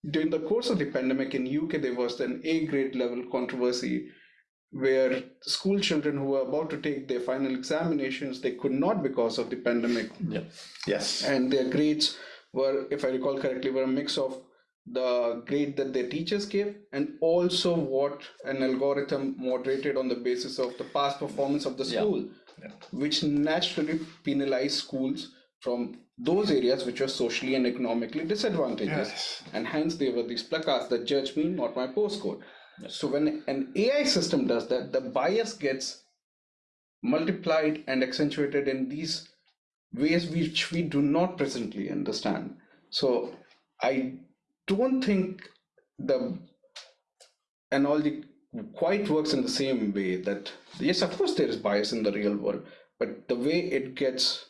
during the course of the pandemic in UK, there was an A grade level controversy where school children who were about to take their final examinations they could not because of the pandemic Yeah. Yes. and their grades were if i recall correctly were a mix of the grade that their teachers gave and also what an algorithm moderated on the basis of the past performance of the Yeah. school which naturally penalized schools from those areas which were socially and economically disadvantaged Yes. and hence there were these placards that judge me not my postcode so when an ai system does that the bias gets multiplied and accentuated in these ways which we do not presently understand so i don't think the analogy quite works in the same way that yes of course there is bias in the real world but the way it gets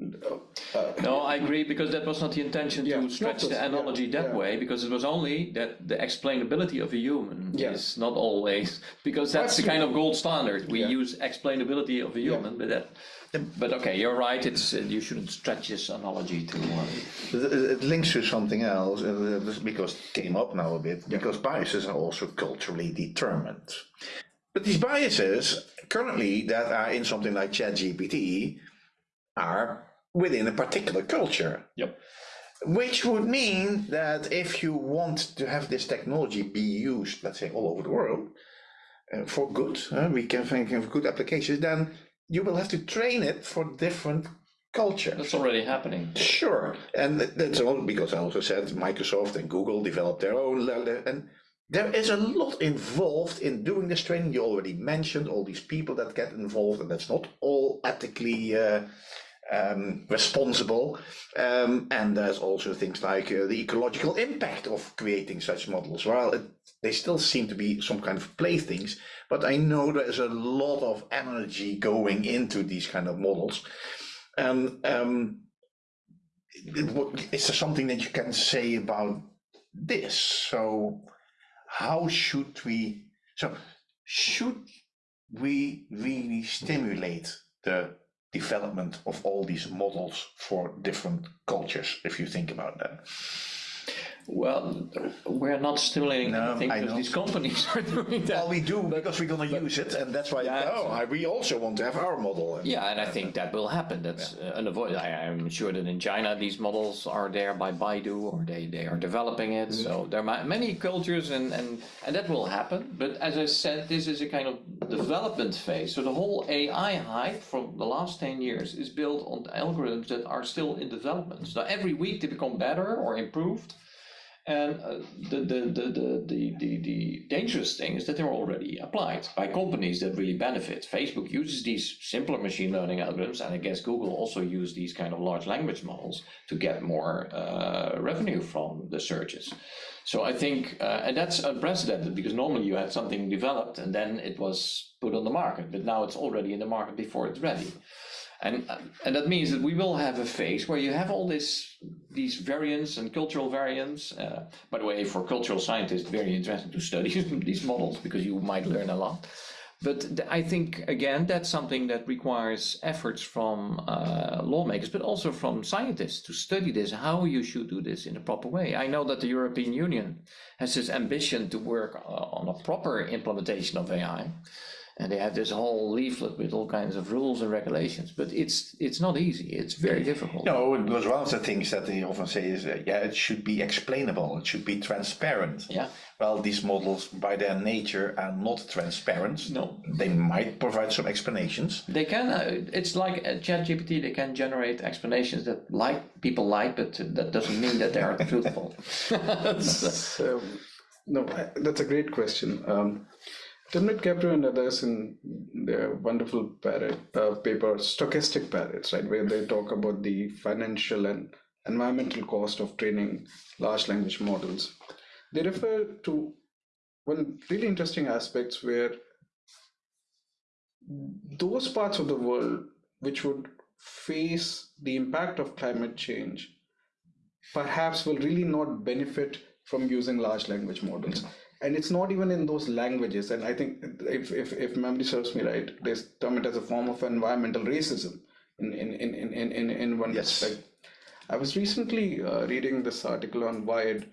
uh, uh, No, I agree because that was not the intention Yeah, to stretch the course, yeah, analogy that yeah. way because it was only that the explainability of a human Yeah. is not always because that's the kind of gold standard. We Yeah. use explainability of a human, but that. But okay, you're right. It's uh, you shouldn't stretch this analogy too. Uh, It, it links to something else uh, because it came up now a bit because biases are also culturally determined. But these biases currently that are in something like ChatGPT are within a particular culture. Yep. Which would mean that if you want to have this technology be used, let's say, all over the world uh, for good, uh, we can think of good applications, then you will have to train it for different cultures. that's already happening. Sure, and that's all because I also said Microsoft and Google developed their own, and there is a lot involved in doing this training. You already mentioned all these people that get involved, and that's not all ethically uh, um, responsible. Um, and there's also things like uh, the ecological impact of creating such models. Well, it, they still seem to be some kind of playthings, but I know there is a lot of energy going into these kind of models. And um, is there something that you can say about this? So, how should we? So, should we really stimulate the development of all these models for different cultures? If you think about that, Well, we're not stimulating No, anything I because know. these companies are doing that. well, we do because we're going to use it, and that's why. Yeah, oh, I, we also want to have our model. And- Yeah, and I think that will happen. That's uh, unavoidable. I, I'm sure that in China these models are there by Baidu or they, they are developing it. So there are many cultures and, and, and that will happen. But as I said, this is a kind of development phase. So the whole AI hype from the last 10 years is built on algorithms that are still in development. So every week they become better or improved. And uh, the, the, the, the, the, dangerous thing is that they're already applied by companies that really benefit. Facebook uses these simpler machine learning algorithms, and I guess Google also use these kind of large language models to get more uh, revenue from the searches. So I think, uh, and that's unprecedented because normally you had something developed and then it was put on the market, but now it's already in the market before it's ready. And, uh, and that means that we will have a phase where you have all this these variants and cultural variants. Uh, by the way, for cultural scientists, very interesting to study *laughs* these models because you might learn a lot. But I think again that's something that requires efforts from uh, lawmakers, but also from scientists to study this, how you should do this in a proper way. I know that the European Union has this ambition to work uh, on a proper implementation of AI and they have this whole leaflet with all kinds of rules and regulations but it's it's not easy it's very difficult No, because one of the things that they often say is, uh, yeah, it should be explainable, it should be transparent. yeah Well, these models, by their nature, are not transparent. No. They might provide some explanations. they can uh, it's like at ChatGPT they can generate explanations that like people like but that doesn't mean that they are truthful *laughs* *laughs* So, no, that's a great question. Um, Timnit Gebru and others in their wonderful parrot, uh, paper, Stochastic Parrots, right, where they talk about the financial and environmental cost of training large language models. They refer to one really interesting aspects where those parts of the world which would face the impact of climate change perhaps will really not benefit from using large language models and it's not even in those languages and i think if if, if memory serves me right they term it as a form of environmental racism in in in in in, in, in one Yes. respect I was recently uh, reading this article on Wired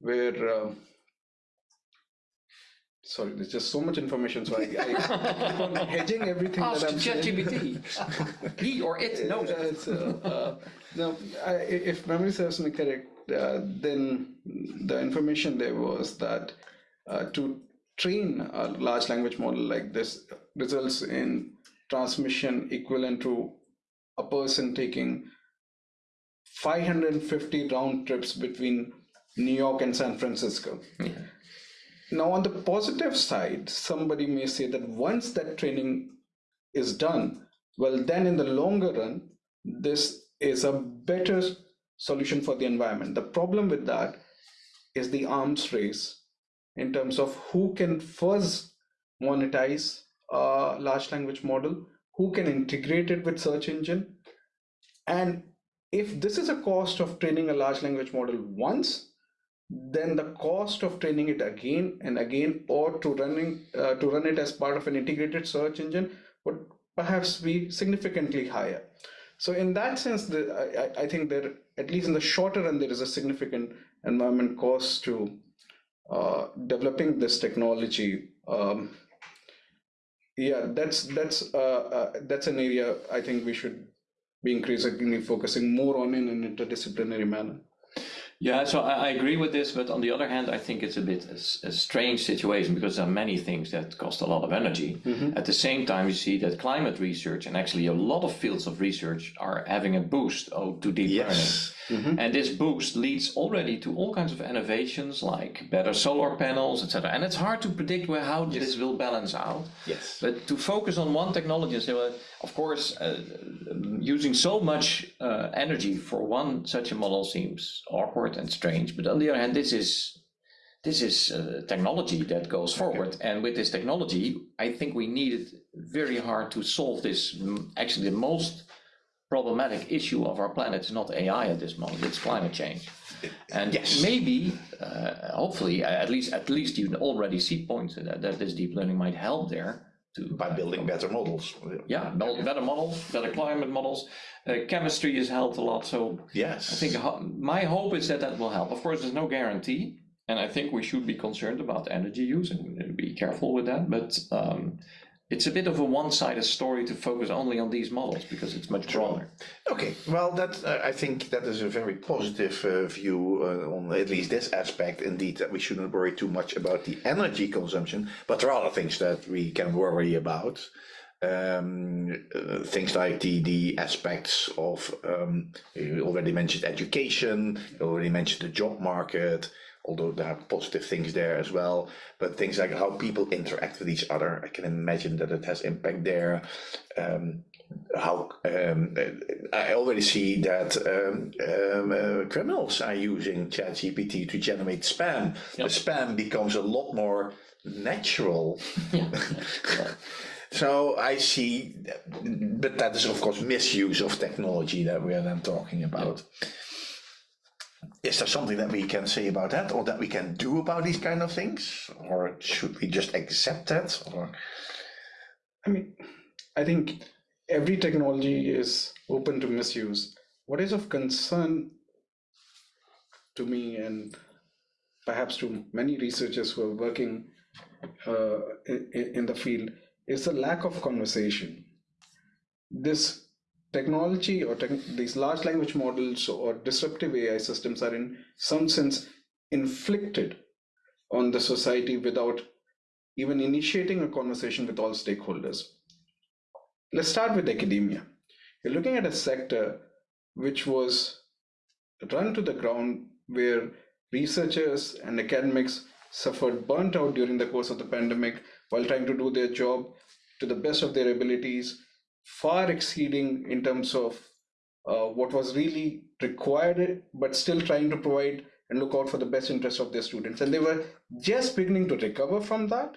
where uh, sorry, there's just so much information, so I, I keep on *laughs* hedging everything Ask that I'm saying. ChatGPT. *laughs* he or it knows. Uh, so, uh, no, I, if memory serves me correct, uh, then the information there was that Uh, to train a large language model like this results in transmission equivalent to a person taking 550 round trips between New York and San Francisco. Now, on the positive side, somebody may say that once that training is done, well, then in the longer run, this is a better solution for the environment. The problem with that is the arms race in terms of who can first monetize a large language model, who can integrate it with search engine. And if this is a cost of training a large language model once, then the cost of training it again and again or to running uh, to run it as part of an integrated search engine would perhaps be significantly higher so in that sense the, I, I think there at least in the shorter run there is a significant environment cost to uh, developing this technology um, yeah that's that's uh, uh, that's an area i think we should be increasingly focusing more on in an interdisciplinary manner Yeah, so I, I agree with this, but on the other hand, I think it's a bit a strange situation because there are many things that cost a lot of energy. At the same time, you see that climate research and actually a lot of fields of research are having a boost oh, to deep Yes. learning. And this boost leads already to all kinds of innovations like better solar panels, etc. And it's hard to predict where how this will balance out. Yes. But to focus on one technology and say, well, of course, uh, using so much uh, energy for one such a model seems awkward and strange. But on the other hand, this is this is uh, technology that goes forward, and with this technology, I think we need it very hard to solve this. mm, Actually, the most problematic issue of our planet is not AI at this moment; it's climate change. And Yes. maybe, uh, hopefully, at least at least you already see points that, that this deep learning might help there to By building better models. yeah, bel- better models, better climate models. Uh, chemistry has helped a lot. So Yes. I think ho- my hope is that that will help. Of course, there's no guarantee, and I think we should be concerned about energy use and be careful with that. But um, it's a bit of a one-sided story to focus only on these models because it's much broader. Okay, well, that uh, I think that is a very positive uh, view uh, on at least this aspect. Indeed, that we shouldn't worry too much about the energy consumption, but there are other things that we can worry about. Um, uh, things like the the aspects of um, you already mentioned education, you already mentioned the job market. Although there are positive things there as well, but things like how people interact with each other, I can imagine that it has impact there. Um, how um, I already see that um, um, uh, criminals are using ChatGPT to generate spam. Yep. The spam becomes a lot more natural. *laughs* so I see, but that is of course misuse of technology that we are then talking about. Is there something that we can say about that, or that we can do about these kind of things, or should we just accept that? Or I mean, I think every technology is open to misuse. What is of concern to me and perhaps to many researchers who are working uh, in, in the field is the lack of conversation. This technology or tech, these large language models or disruptive AI systems are in some sense inflicted on the society without even initiating a conversation with all stakeholders. Let's start with academia. You're looking at a sector which was run to the ground where researchers and academics suffered burnt out during the course of the pandemic while trying to do their job to the best of their abilities, far exceeding in terms of uh, what was really required, but still trying to provide and look out for the best interest of their students. And they were just beginning to recover from that.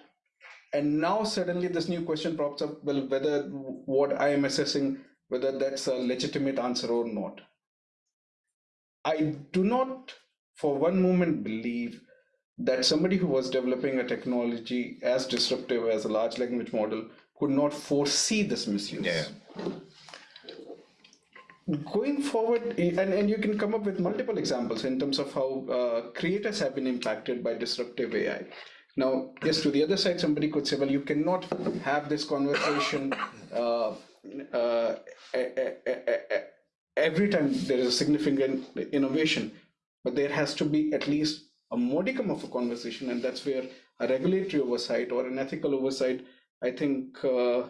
And now suddenly this new question pops up, well, whether what I am assessing, whether that's a legitimate answer or not. I do not for one moment believe that somebody who was developing a technology as disruptive as a large language model could not foresee this misuse. Yeah. going forward, and, and you can come up with multiple examples in terms of how uh, creators have been impacted by disruptive AI. Now, yes, to the other side, somebody could say, well, you cannot have this conversation uh, uh, every time there is a significant innovation, but there has to be at least a modicum of a conversation, and that's where a regulatory oversight or an ethical oversight, I think, uh,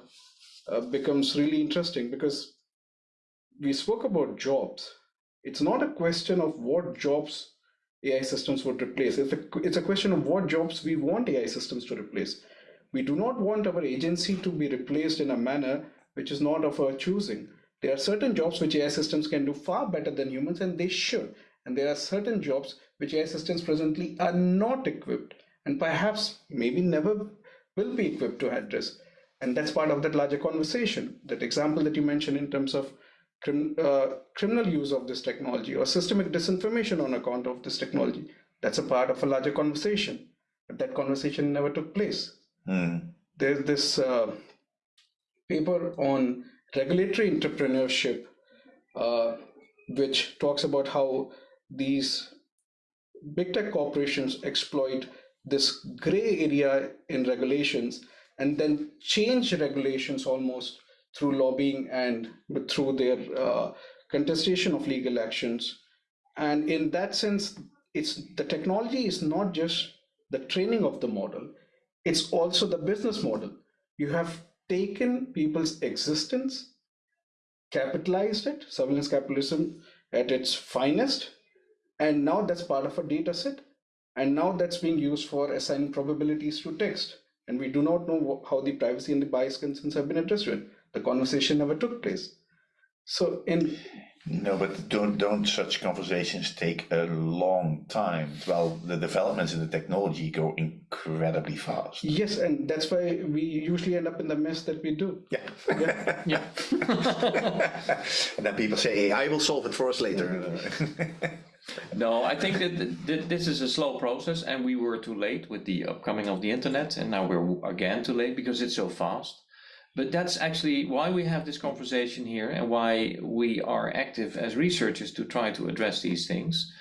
uh, becomes really interesting because we spoke about jobs. It's not a question of what jobs AI systems would replace. It's a, it's a question of what jobs we want AI systems to replace. We do not want our agency to be replaced in a manner which is not of our choosing. There are certain jobs which AI systems can do far better than humans, and they should. And there are certain jobs which AI systems presently are not equipped, and perhaps maybe never will be equipped to address. And that's part of that larger conversation. That example that you mentioned in terms of crim, uh, criminal use of this technology or systemic disinformation on account of this technology. That's a part of a larger conversation, but that conversation never took place. Mm. There's this uh, paper on regulatory entrepreneurship, uh, which talks about how these big tech corporations exploit this gray area in regulations and then change regulations almost through lobbying and through their uh, contestation of legal actions. And in that sense, it's the technology is not just the training of the model, it's also the business model. You have taken people's existence, capitalized it, surveillance capitalism at its finest, and now that's part of a data set. And now that's being used for assigning probabilities to text. And we do not know how the privacy and the bias concerns have been addressed the conversation never took place. So in no, but don't don't such conversations take a long time? Well, the developments in the technology go incredibly fast. Yes, and that's why we usually end up in the mess that we do. Yeah, yeah, yeah. *laughs* and then people say, "AI will solve it for us later." *laughs* no, I think that this is a slow process, and we were too late with the upcoming of the internet, and now we're again too late because it's so fast. But that's actually why we have this conversation here and why we are active as researchers to try to address these things.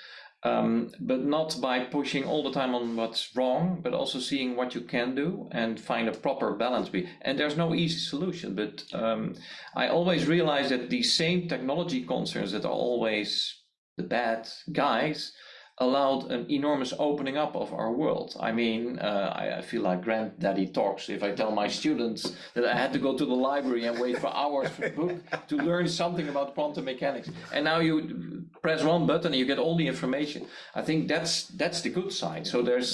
Um, but not by pushing all the time on what's wrong, but also seeing what you can do and find a proper balance. And there's no easy solution, but um, I always realize that these same technology concerns that are always the bad guys allowed an enormous opening up of our world. I mean, uh, I, I, feel like granddaddy talks if I tell my students that I had to go to the library and wait for hours for a book to learn something about quantum mechanics. And now you press one button and you get all the information. I think that's that's the good side. So there's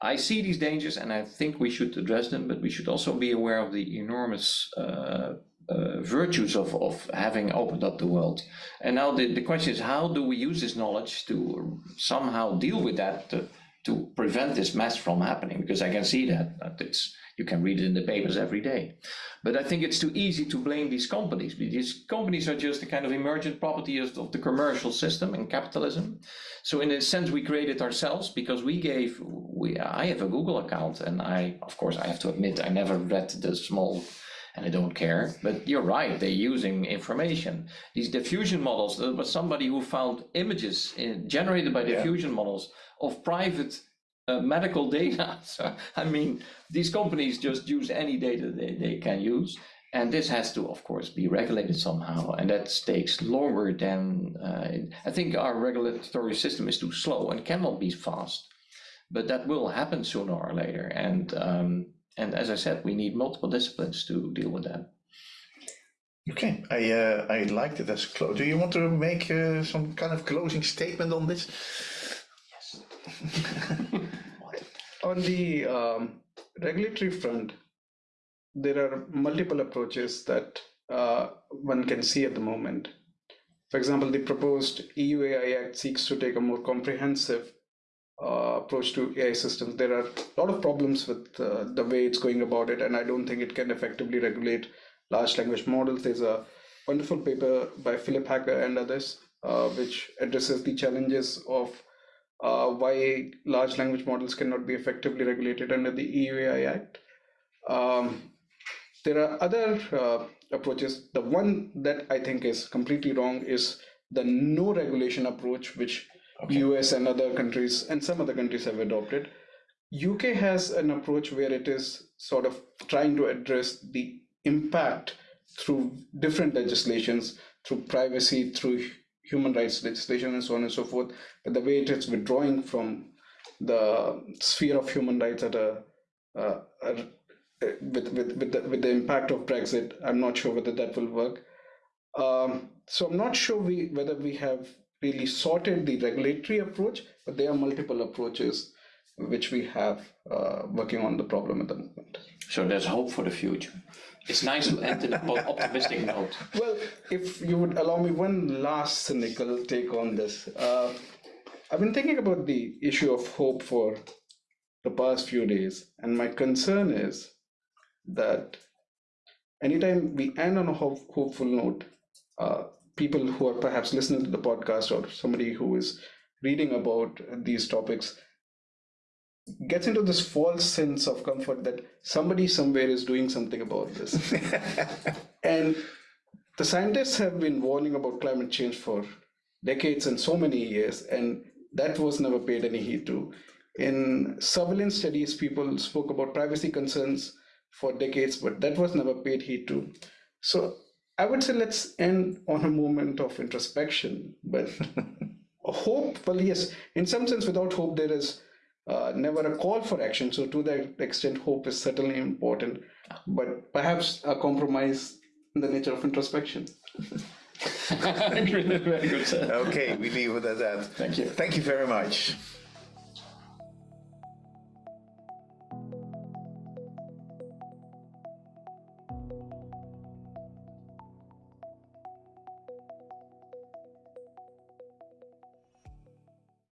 I see these dangers and I think we should address them, but we should also be aware of the enormous uh, uh, virtues of, of having opened up the world. And now the, the question is, how do we use this knowledge to somehow deal with that, to, to prevent this mess from happening? Because I can see that, that it's, you can read it in the papers every day. But I think it's too easy to blame these companies. These companies are just a kind of emergent property of, of the commercial system and capitalism. So in a sense, we created ourselves because we gave, we, I have a Google account and I, of course, I have to admit, I never read the small and I don't care. But you're right, they're using information. These diffusion models, there was somebody who found images in, generated by diffusion yeah. models of private uh, medical data. *laughs* So, I mean, these companies just use any data they, they can use. And this has to, of course, be regulated somehow. And that takes longer than, uh, I think our regulatory system is too slow and cannot be fast. But that will happen sooner or later. And um, and as I said, we need multiple disciplines to deal with that. Okay, I uh, I liked it as close. Do you want to make uh, some kind of closing statement on this? Yes. *laughs* on the um, regulatory front, there are multiple approaches that uh, one can see at the moment. For example, the proposed EU AI Act seeks to take a more comprehensive uh, approach to AI systems. There are a lot of problems with uh, the way it's going about it, and I don't think it can effectively regulate large language models. There's a wonderful paper by Philipp Hacker and others, uh, which addresses the challenges of uh, why large language models cannot be effectively regulated under the EU AI Act. Um, there are other uh, approaches. The one that I think is completely wrong is the no regulation approach, which US and other countries and some other countries have adopted. UK has an approach where it is sort of trying to address the impact through different legislations, through privacy, through human rights legislation, and so on and so forth. But the way it is withdrawing from the sphere of human rights at a, uh, a with with with the, with the impact of Brexit, I'm not sure whether that will work. Um, so I'm not sure we whether we have really sorted the regulatory approach, but there are multiple approaches which we have uh, working on the problem at the moment. So there's hope for the future. It's nice to end in an optimistic note. Well, if you would allow me one last cynical take on this, uh, I've been thinking about the issue of hope for the past few days, and my concern is that anytime we end on a hope, hopeful note, uh, people who are perhaps listening to the podcast or somebody who is reading about these topics gets into this false sense of comfort that somebody somewhere is doing something about this. *laughs* and the scientists have been warning about climate change for decades and so many years, and that was never paid any heed to. In surveillance studies, people spoke about privacy concerns for decades, but that was never paid heed to. So I would say let's end on a moment of introspection, but *laughs* hope, well, yes, in some sense, without hope, there is uh, never a call for action. So to that extent, hope is certainly important, but perhaps a compromise in the nature of introspection. *laughs* Very good. Okay, we leave it at that. Thank you. Thank you very much.